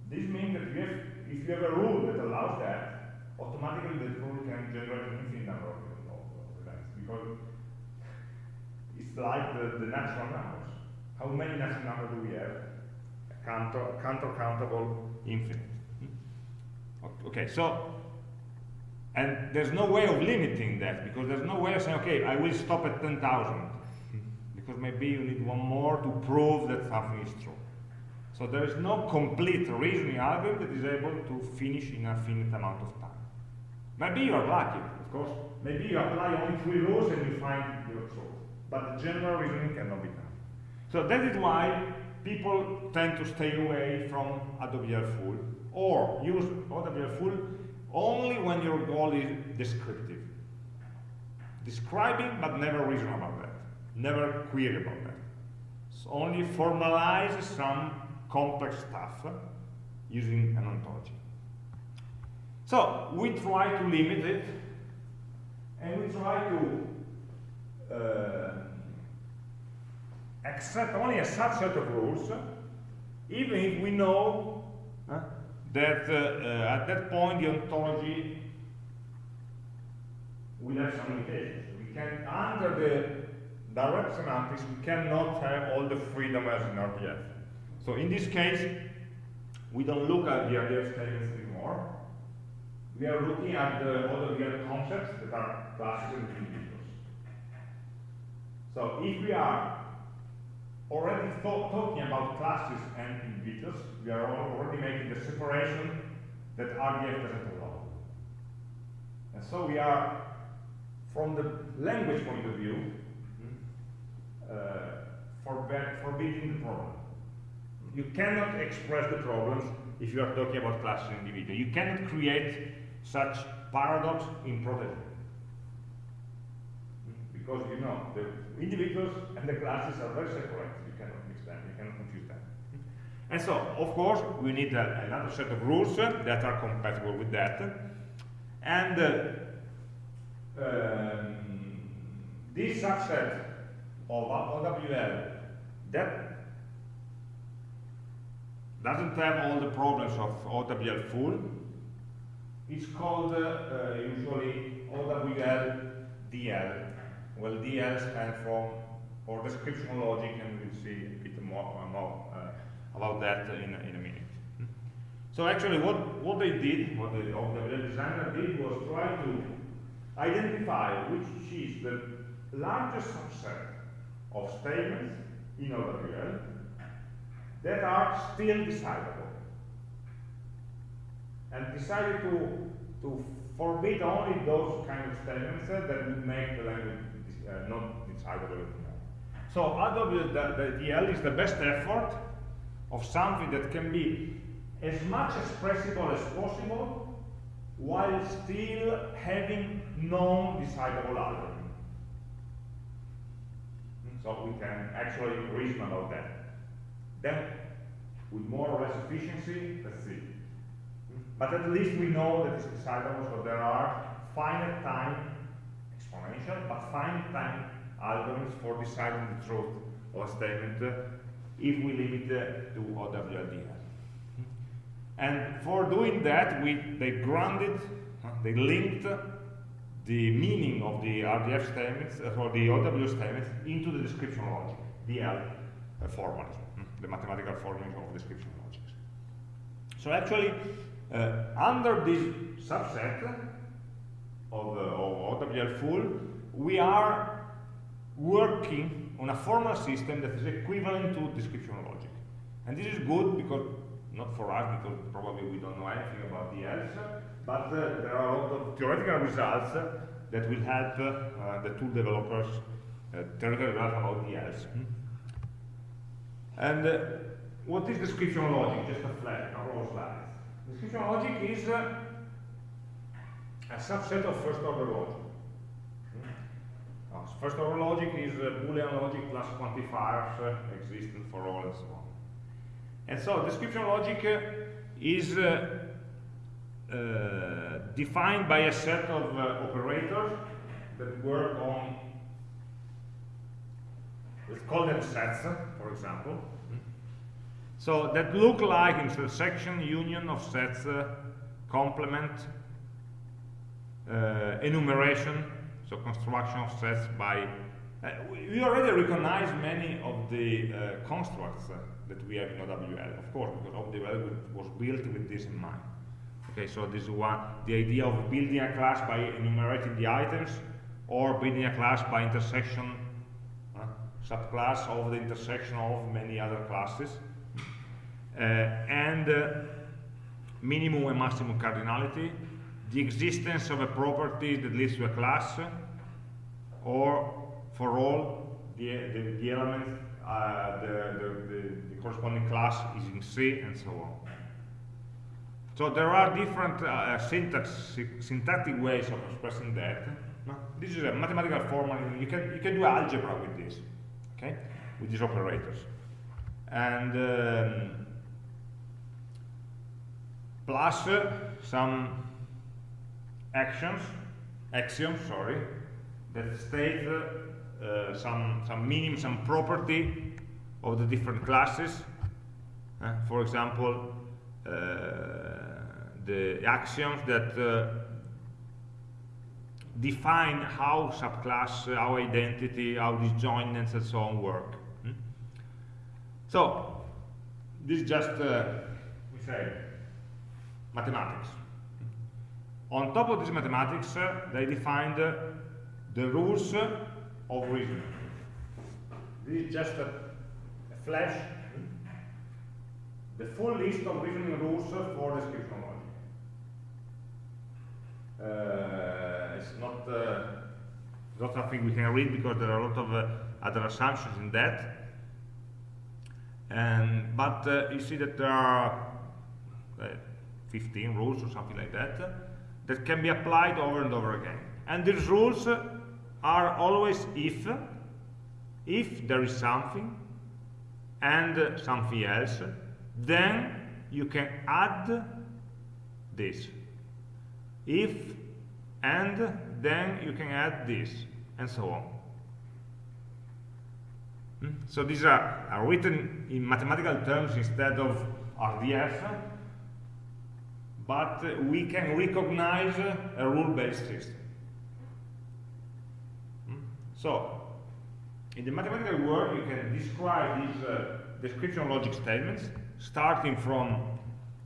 This means that have if you have a rule that allows that, automatically the rule can generate an infinite number because it's like the, the natural numbers. How many natural numbers do we have? A counter, counter countable infinite. Hmm? Okay, so and there's no way of limiting that because there's no way of saying, okay, I will stop at 10,000 hmm. because maybe you need one more to prove that something is true. So there is no complete reasoning algorithm that is able to finish in a finite amount of time. Maybe you are lucky, of course. Maybe you apply only three rules and you find your truth. But the general reasoning cannot be done. So that is why people tend to stay away from OWL full or use OWL full only when your goal is descriptive. Describing but never reason about that. Never query about that. So only formalize some complex stuff using an ontology. So we try to limit it, and we try to uh, accept only a subset of rules, even if we know uh, that uh, uh, at that point the ontology will have some limitations. We can, under the direct semantics, we cannot have all the freedom as in RDF. So in this case, we don't look at the RDF statements anymore. We are looking at the other real concepts that are classes and individuals. So if we are already talking about classes and individuals, we are already making the separation that RDF doesn't allow. And so we are, from the language point of view, uh, forbidding the problem you cannot express the problems if you are talking about classes and individuals. You cannot create such paradox in prototype. Because you know, the individuals and the classes are very separate. You cannot mix them, you cannot confuse them. And so, of course, we need a, another set of rules that are compatible with that. And uh, um, this subset of OWL that doesn't have all the problems of OWL full. It's called uh, uh, usually OWL DL. Well, DL stands for for description logic, and we'll see a bit more, more uh, about that in, in a minute. So actually, what, what they did, what the OWL designer did, was try to identify which is the largest subset of statements in OWL that are still decidable. And decided to, to forbid only those kind of statements uh, that would make the language uh, not anymore. So OWL DL is the best effort of something that can be as much expressible as possible while still having non-decidable algorithm. So we can actually reason about that. Then, with more or less efficiency, let's see. But at least we know that it's decidable, so there are finite time exponential, but finite time algorithms for deciding the truth of a statement uh, if we limit uh, to OWL DL. And for doing that, we, they grounded, they linked the meaning of the RDF statements, uh, or the OWL statements, into the description logic, DL uh, formalism, hmm, the mathematical formalism of description logics. So actually, under this subset of, uh, of OWL full, we are working on a formal system that is equivalent to description logic. And this is good because, not for us, because probably we don't know anything about the else, but uh, there are a lot of theoretical results uh, that will help uh, the tool developers uh, theoretical results about DLs. Hmm? And uh, what is description logic? Just a flash, a raw slide. Description logic is uh, a subset of first order logic. Hmm? First order logic is Boolean logic plus quantifiers existent for all and so on. And so description logic is uh, defined by a set of uh, operators that work on, let's call them sets, for example. So that look like intersection, union of sets, uh, complement, uh, enumeration, so construction of sets by, uh, we already recognize many of the uh, constructs that we have in OWL, of course, because OWL was built with this in mind. Okay, so this is one, the idea of building a class by enumerating the items or building a class by intersection, uh, subclass of the intersection of many other classes. Uh, and uh, minimum and maximum cardinality, the existence of a property that leads to a class, or for all the, the, the elements, uh, the, the, the corresponding class is in C, and so on. So there are different uh, syntax, syntactic ways of expressing that. This is a mathematical formula. You can you can do algebra with this, okay, with these operators, and um, plus uh, some actions, axioms, sorry, that state uh, some some meaning, some property of the different classes. Uh, for example. Uh, the axioms that uh, define how subclass, how identity, how disjointness and so on work. Hmm? So, this is just, uh, we say, mathematics. On top of this mathematics, uh, they defined uh, the rules of reasoning. This is just a, a flash, the full list of reasoning rules for description uh, it's not uh, not something we can read because there are a lot of uh, other assumptions in that. And but you see that there are 15 rules or something like that that can be applied over and over again. And these rules are always if, if there is something and something else, then you can add this if and then you can add this and so on hmm? so these are, are written in mathematical terms instead of RDF but we can recognize a rule-based system hmm? so in the mathematical world you can describe these uh, description logic statements starting from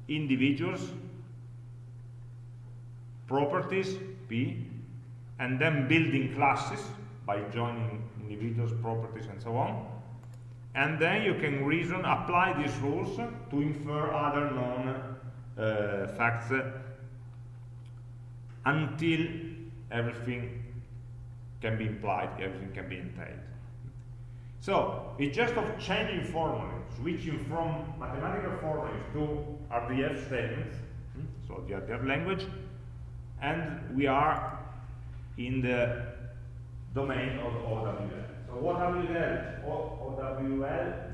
individuals properties, P, and then building classes by joining individuals, properties, and so on. and then you can reason, apply these rules to infer other known uh, facts until everything can be implied, everything can be entailed. So, it's just of changing formulas, switching from mathematical formulas to RDF statements, hmm, so the RDF language, and we are in the domain of OWL. So what WL, OWL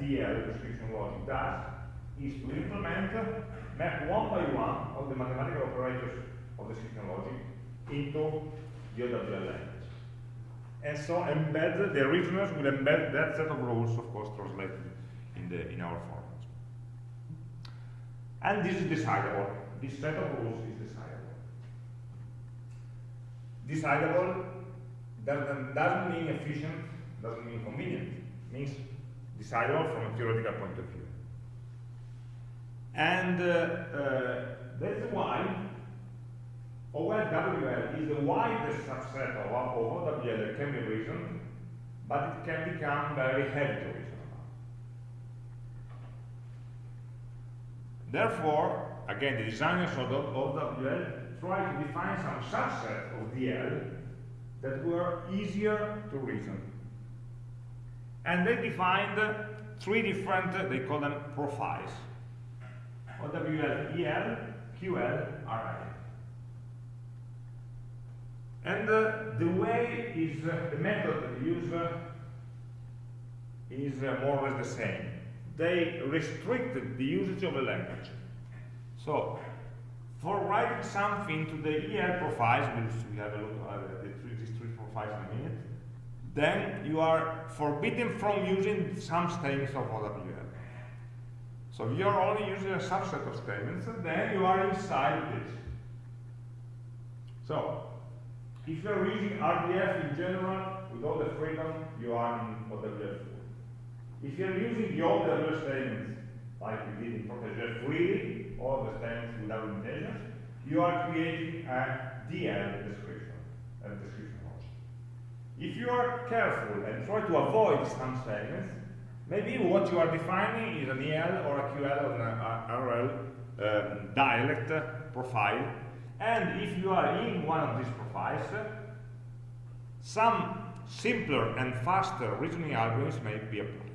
DL description logic does is to implement, map one by one of the mathematical operators of the description logic into the OWL language. And so embed, the reasoners will embed that set of rules, of course, translated in, the, in our formats. And this is decidable. This set of rules is decidable. Decidable doesn't, doesn't mean efficient, doesn't mean convenient. It means decidable from a theoretical point of view. And that's why OWL DL is the widest subset of, of OWL that can be reasoned, but it can become very heavy to reason about. Therefore, again, the designers of OWL try to define some subset of DL that were easier to reason. And they defined three different, they call them profiles. OWL, EL, QL, RL. And uh, the way is, uh, the method they use uh, is uh, more or less the same. They restricted the usage of a language. So, for writing something to the EL profiles, we'll have a look at the three, these three profiles in a minute, then you are forbidden from using some statements of OWL. So if you're only using a subset of statements, and then you are inside this. So, if you're using RDF in general, with all the freedom, you are in OWL full. If you're using the OWL statements, like we did in Protégé freely, all the statements without limitations, you are creating a DL description, a description logic. If you are careful and try to avoid some statements, maybe what you are defining is an EL or a QL or an RL um, dialect profile and if you are in one of these profiles, some simpler and faster reasoning algorithms may be applied.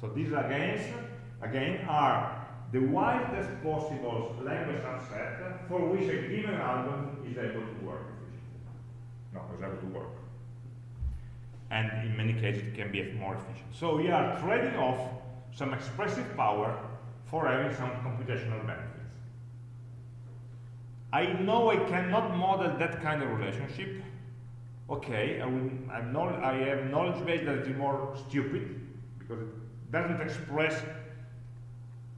So these again, again are the widest possible language subset for which a given algorithm is able to work efficiently. No, is able to work. And in many cases it can be more efficient. So we are trading off some expressive power for having some computational benefits. I know I cannot model that kind of relationship. Okay, I, will, I have knowledge base that is more stupid because it doesn't express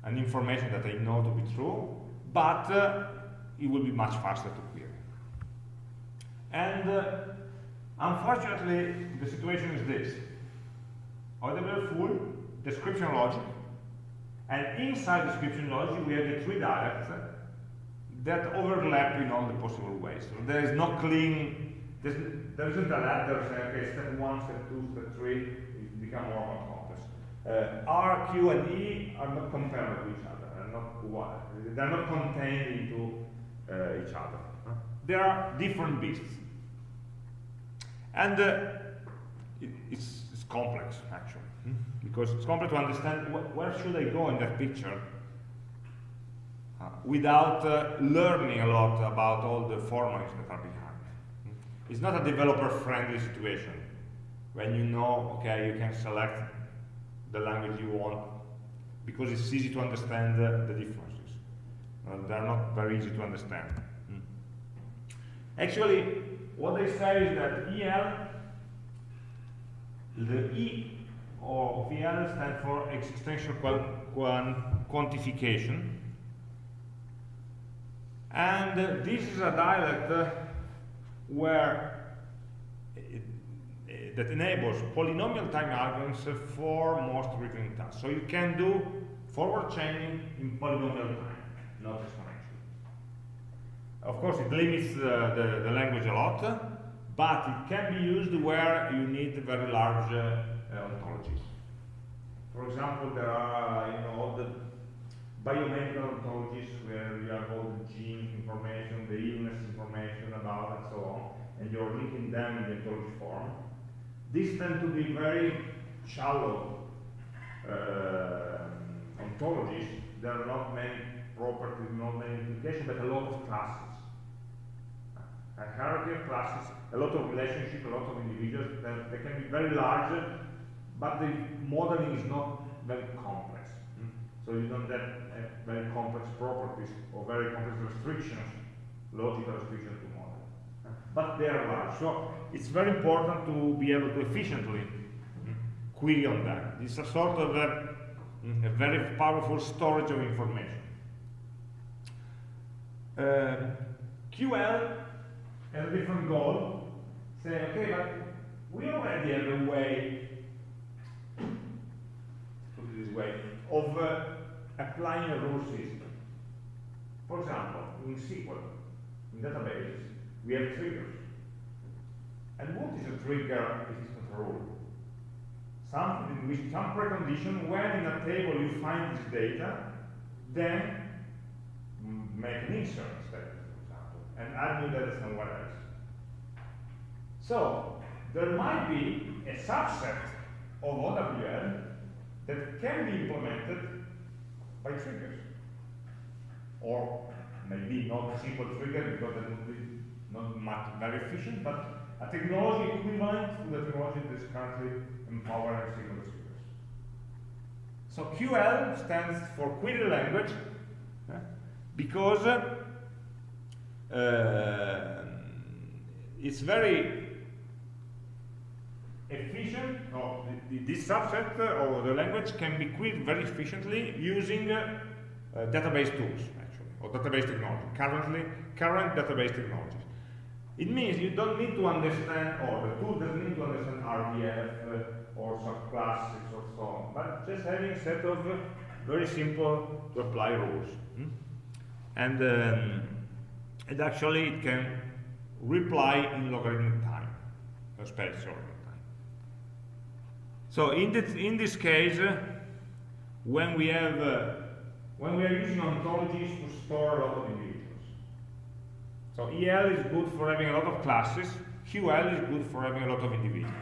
an information that I know to be true, but uh, it will be much faster to query. And uh, unfortunately, the situation is this. OWL full description logic, and inside description logic we have the three dialects that overlap in all the possible ways. So there is no clean, there isn't a ladder saying, okay, step one, step two, step three, it becomes more and more complex. Uh, R, Q, and E are not comparable to each other, they're not one, they're not contained into uh, each other. They are different beasts. And uh, it, it's, it's, complex, actually, hmm? because it's complex to understand wh where should I go in that picture uh, without uh, learning a lot about all the formats that are behind. It's not a developer-friendly situation when you know, okay, you can select the language you want because it's easy to understand the differences. They're not very easy to understand. Mm. Actually, what they say is that EL, the E of EL stands for existential quantification, and uh, this is a dialect uh, where it, it, that enables polynomial time algorithms for most reasoning tasks. So you can do forward chaining in polynomial time, not exponential. Of course, it limits uh, the, the, language a lot, but it can be used where you need very large uh, ontologies. for example, there are, you know, all the biomedical ontologies where you have all the gene information, the illness information about and so on, and you're linking them in the ontology form. These tend to be very shallow uh, ontologies. There are not many properties, not many implications, but a lot of classes. A hierarchy of classes, a lot of relationships, a lot of individuals, that they can be very large, but the modeling is not very complex. Mm. So you don't have uh, very complex properties or very complex restrictions, logical restrictions to model. But they are large. So it's very important to be able to efficiently mm, query on that. It's a sort of a, mm, a very powerful storage of information. QL has a different goal, saying, okay, but we already have a way, put it this way, of uh, applying a rule system. For example, in SQL, in databases, we have triggers. And what is a trigger if it's not a rule? Something in which some precondition, when in a table you find this data, then make an insert instead, for example, and add new data somewhere else. So, there might be a subset of OWL that can be implemented by triggers. Or maybe not a simple trigger because that would be not much, very efficient, but a technology equivalent to the technology that is currently empowering SQL triggers. So QL stands for query language because uh, it's very efficient, or this subset or the language can be queried very efficiently using uh, uh, database tools, actually, or database technology, currently, current database technologies. It means you don't need to understand, or the tool doesn't need to understand RDF uh, or subclasses or so on, but just having a set of uh, very simple to apply rules. Hmm? And, um, and actually it can reply in logarithmic time, or space logarithmic time. So in this, in this case, uh, when we have uh, when we are using ontologies to store a lot of individuals. So EL is good for having a lot of classes, QL is good for having a lot of individuals.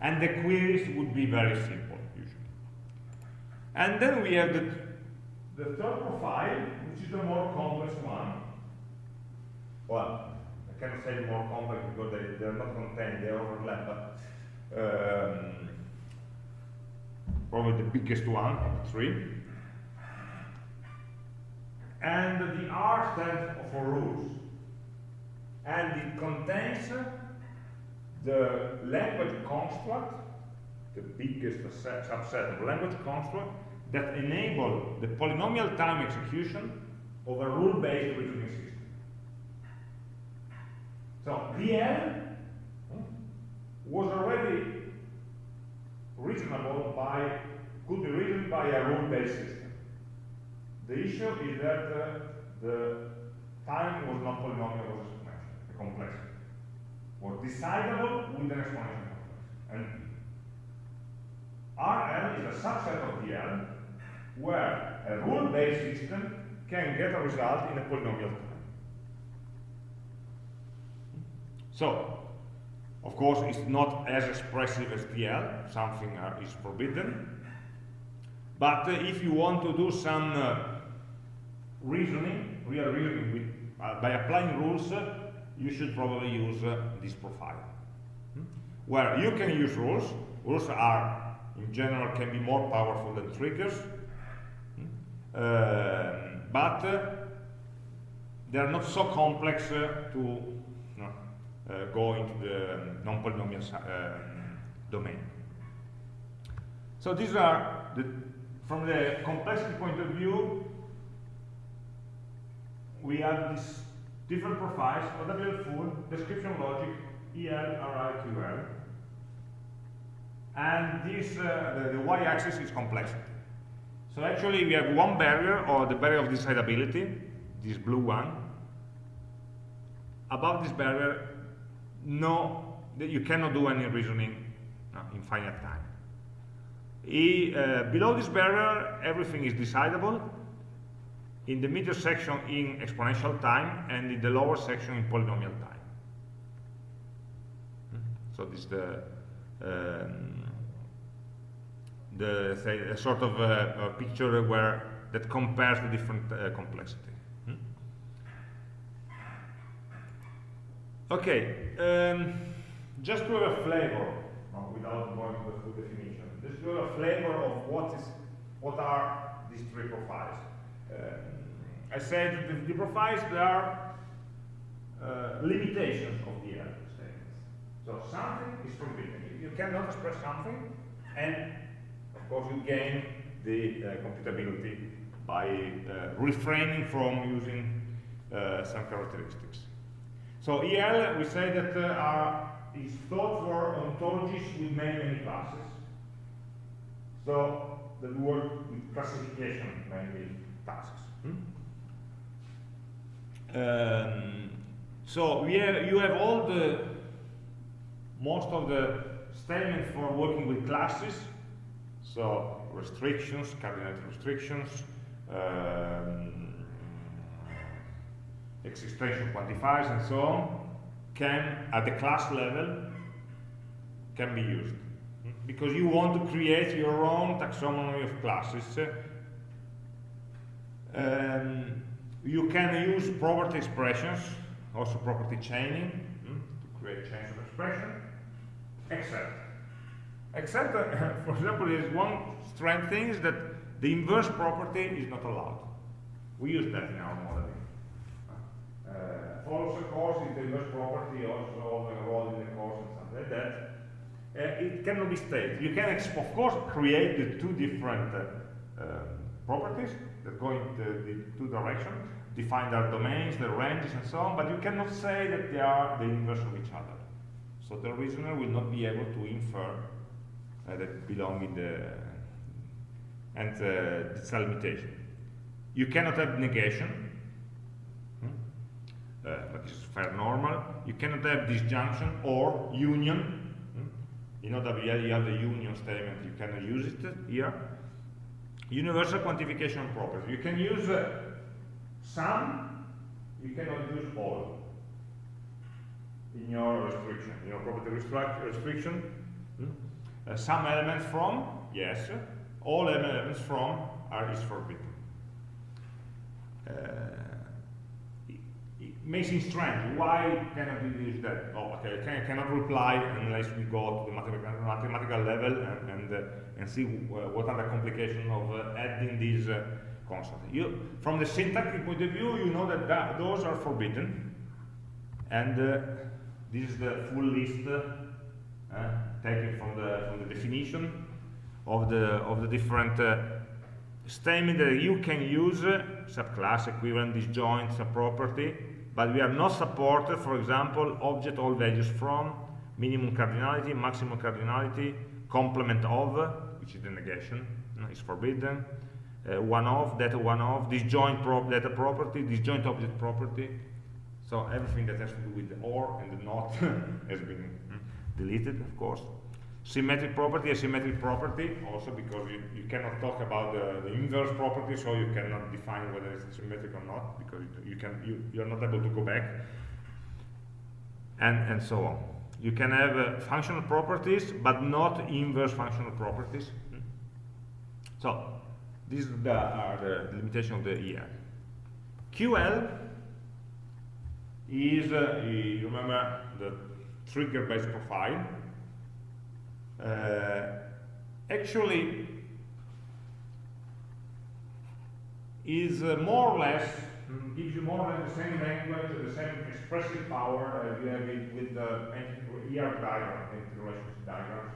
And the queries would be very simple, usually. And then we have the, the third profile, which is the more complex one. Well, I cannot say more complex because they, they're not contained, they overlap, but um, probably the biggest one of the three. And the R stands for rules. And it contains the language construct, the biggest subset of language construct, that enable the polynomial time execution of a rule-based reasoning system. So, DL was already reasonable by, could be reasoned by a rule-based system. The issue is that uh, the time was not polynomial, was exponential, the complexity. Was decidable with an exponential complex. And RL is a subset of DL where a rule-based system can get a result in a polynomial time. So, of course, it's not as expressive as DL, something is forbidden. But uh, if you want to do some uh, reasoning, real reasoning, with, uh, by applying rules, uh, you should probably use uh, this profile. Hmm? Where you can use rules, rules are, in general, can be more powerful than triggers, hmm? But they are not so complex to uh, go into the non-polynomial um, domain. So these are, the, from the complexity point of view, we have these different profiles, OWL full, description logic, EL, RL, QL. And this, uh, the, the y-axis is complexity. So actually we have one barrier, or the barrier of decidability, this blue one. Above this barrier, no, you cannot do any reasoning no, in finite time. he, uh, below this barrier, everything is decidable. In the middle section in exponential time, and in the lower section in polynomial time. So this is the um, the say, a sort of a, a, picture where that compares the different uh, complexity. Hmm? Okay, um, just to have a flavor, without going to the full definition, just to have a flavor of what is, what are these three profiles. Um, I said the, profiles there are uh, limitations of the element statements. So something is forbidden. You cannot express something, and of course you gain the uh, computability by uh, refraining from using uh, some characteristics. So EL, we say that are, is thought for ontologies with many, many classes. So the word with classification mainly tasks. Hmm? Um, so we have, you have all the, most of the statements for working with classes. So restrictions, cardinality restrictions, um, existential quantifiers and so on can, at the class level, can be used. Because you want to create your own taxonomy of classes. Um, you can use property expressions, also property chaining, hmm, to create chains of expression, except. Except, uh, [laughs] for example, there is one strange thing is that the inverse property is not allowed. We use that in our modeling. Uh, follows a course is the inverse property, also enrolled in the course and something like that. Uh, it cannot be stated. You can, of course, create the two different uh, uh, properties that go in the, the two directions, define their domains, their ranges, and so on, but you cannot say that they are the inverse of each other. So the reasoner will not be able to infer that belong in the and uh, it's limitation. You cannot have negation, hmm? uh, but is fair normal. You cannot have disjunction or union. Hmm? In OWL you have the union statement, you cannot use it here. Universal quantification property. You can use uh, some, you cannot use all in your restriction, in your property restriction. Hmm? Uh, some elements from, yes, all elements from are is forbidden. Uh, it, it it strange. Why cannot we use that? Oh, okay, can, cannot reply unless we go to the mathematical, mathematical level and and, uh, and see what are the complications of uh, adding these uh, constants. You, from the syntactic point of view, you know that, that those are forbidden, and uh, this is the full list uh, taken from the from the definition of the of the different uh, statements that you can use uh, subclass equivalent disjoint subproperty but we are not supported for example object all values from minimum cardinality maximum cardinality complement of which is the negation is forbidden uh, one of data one of disjoint prop data property disjoint object property. So everything that has to do with the or and the not [laughs] has been mm, deleted of course symmetric property, asymmetric property, also because you, you cannot talk about the, the, inverse property, so you cannot define whether it's symmetric or not, because you, can you, you're not able to go back, and and so on. You can have uh, functional properties, but not inverse functional properties. So these are the, are the limitation of the EL. QL is, uh, you remember, the trigger-based profile uh, actually is uh, more or less mm, gives you more or less the same language, the same expressive power as you have it with the ER diagram, relationship diagrams,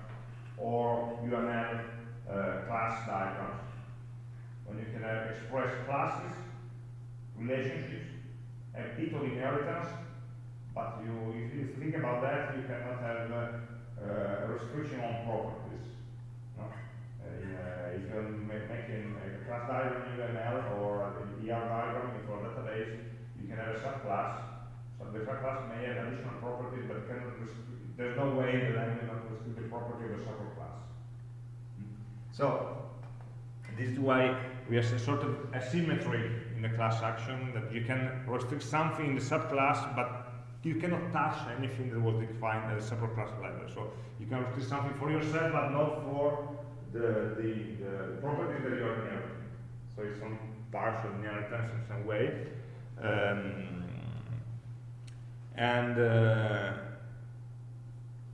or UML uh, class diagrams, when you can have express classes, relationships, and people inheritance, but you, if you think about that, you cannot have uh, uh, restriction on properties. No? Uh, if you're making a class diagram in UML or ER diagram for a database, you can have a subclass. So the subclass may have additional properties, but cannot there's no way that I'm going to restrict the property of a subclass. So this is why we have a sort of asymmetry in the class action that you can restrict something in the subclass, but you cannot touch anything that was defined at the separate class level. So you can restrict something for yourself, but not for the, the, the properties that you are inheriting. So it's some partial inheritance in some way. Um, and uh,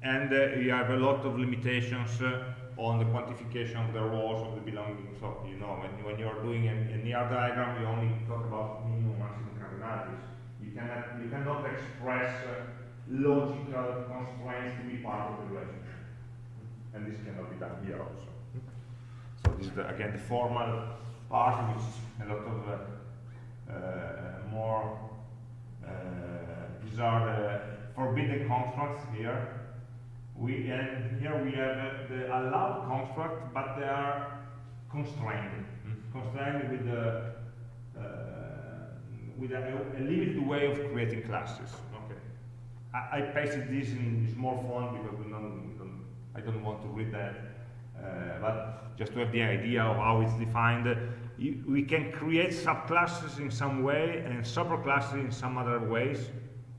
and uh, you have a lot of limitations uh, on the quantification of the rows of the belonging. So you know when, when you are doing a, a near diagram, you only talk about minimum maximum cardinalities. You cannot you cannot express uh, logical constraints to be part of the relationship, and this cannot be done here also. So this is the, again the formal part, which is a lot of uh, uh, more. These are the forbidden constructs here we, and here we have the allowed construct, but they are constrained. Constrained with, the, uh, with a, a, limited way of creating classes. Okay. I, I pasted this in small font because we don't, we don't, I don't want to read that. Uh, but just to have the idea of how it's defined, you, we can create subclasses in some way and superclasses in some other ways,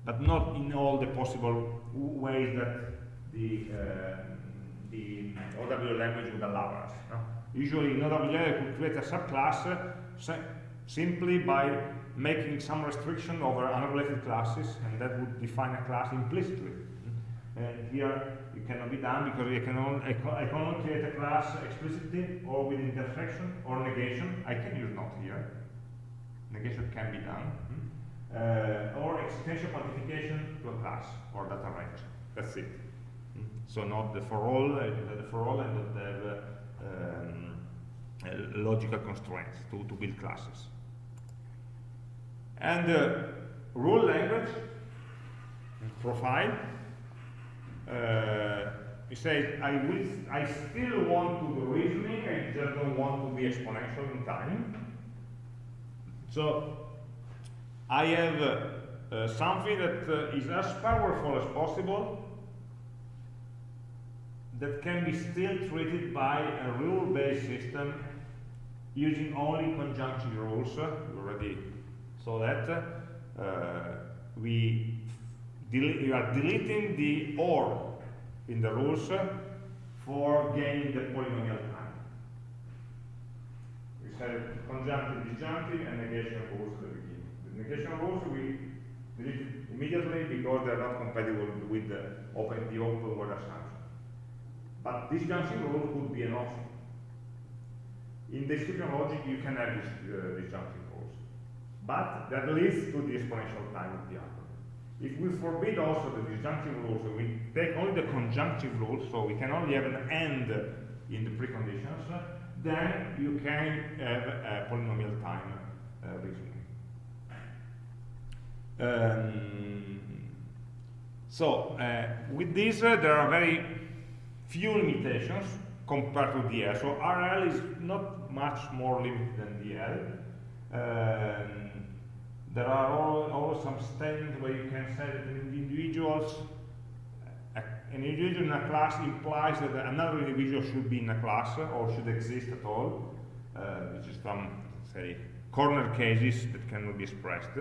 but not in all the possible ways that the, uh, the language would allow us. No? Usually in OWL you could create a subclass uh, simply by making some restriction over unrelated classes, and that would define a class implicitly. And here it cannot be done because I can, only, I, I can only create a class explicitly or with intersection or negation. I can use not here. Negation can be done. Uh, or extension quantification to a class or data range. That's it. So not the for all, uh, the for all and not have uh, um, uh, logical constraints to, to build classes. And uh, rule language profile. Uh, you say I will, I still want to do reasoning. I just don't want to be exponential in time. So I have uh, something that uh, is as powerful as possible that can be still treated by a rule-based system using only conjunction rules. We already saw that. Uh, we, are deleting the OR in the rules for gaining the polynomial time. We said conjunctive, disjunctive, and negation rules at the beginning. The negation rules we delete immediately because they're not compatible with the open the open world assumption. But disjunctive rule could be an option. In description logic, you can have this, uh, disjunctive. But that leads to the exponential time of the algorithm. If we forbid also the disjunctive rules, and we take only the conjunctive rules, so we can only have an end in the preconditions, then you can have a polynomial time uh, reasoning. Um, so, uh, with this, uh, there are very few limitations compared to DL. So RL is not much more limited than DL. Um, there are always some statements where you can say that individuals, an individual in a class implies that another individual should be in a class or should exist at all, uh, which is some, say, corner cases that cannot be expressed.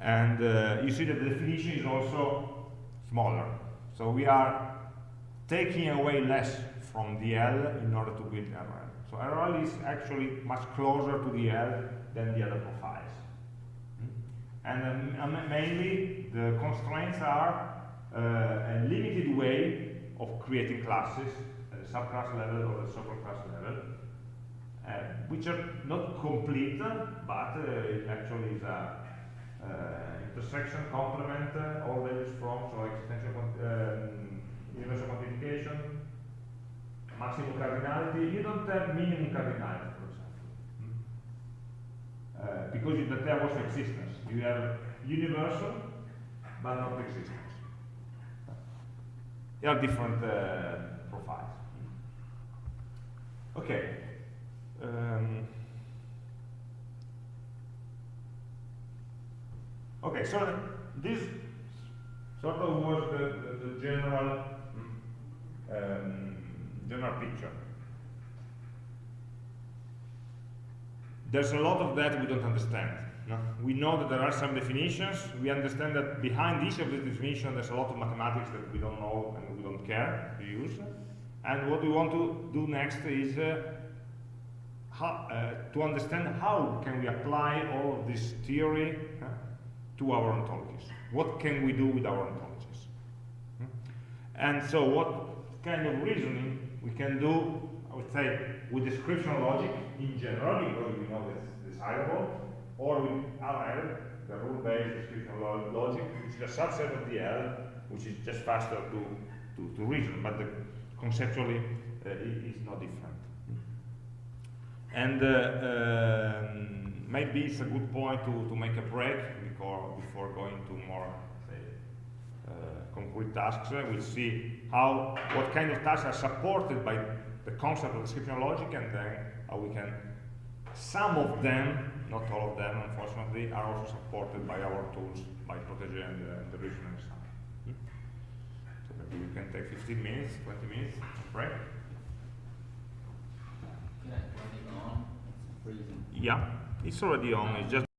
And uh, you see that the definition is also smaller. So we are taking away less from DL in order to build RL. So RL is actually much closer to DL than the other profiles. And um, mainly the constraints are uh, a limited way of creating classes at the subclass level or the superclass level, uh, which are not complete, but uh, it actually is a uh, intersection complement uh, all values from, so extension um, universal quantification, maximum cardinality, you don't have minimum cardinality? Uh, because you don't have existence. You have universal, but not existence. They are different uh, profiles. Okay. Um, okay, so this sort of was the, the, the general um, general picture. There's a lot of that we don't understand. no? We know that there are some definitions. We understand that behind each of these definitions, there's a lot of mathematics that we don't know and we don't care to use. And what we want to do next is uh, how, uh, to understand how can we apply all of this theory uh, to our ontologies. What can we do with our ontologies? Hmm? And so what kind of reasoning we can do, I would say, with description logic in general, because we know it's decidable, or with RL, the rule-based description lo- logic, which is a subset of DL, which is just faster to, to, to reason, but the, conceptually uh, i- is not different. And uh, um, maybe it's a good point to, to make a break before, before going to more, say, uh, concrete tasks. Uh, We'll see how, what kind of tasks are supported by the concept of description logic and then how we can, some of them, not all of them unfortunately, are also supported by our tools, by Protégé and uh, the reasoning side. Hmm? So maybe we can take 15 minutes, 20 minutes break. Can I turn it on? It's freezing. Yeah, it's already on, it's just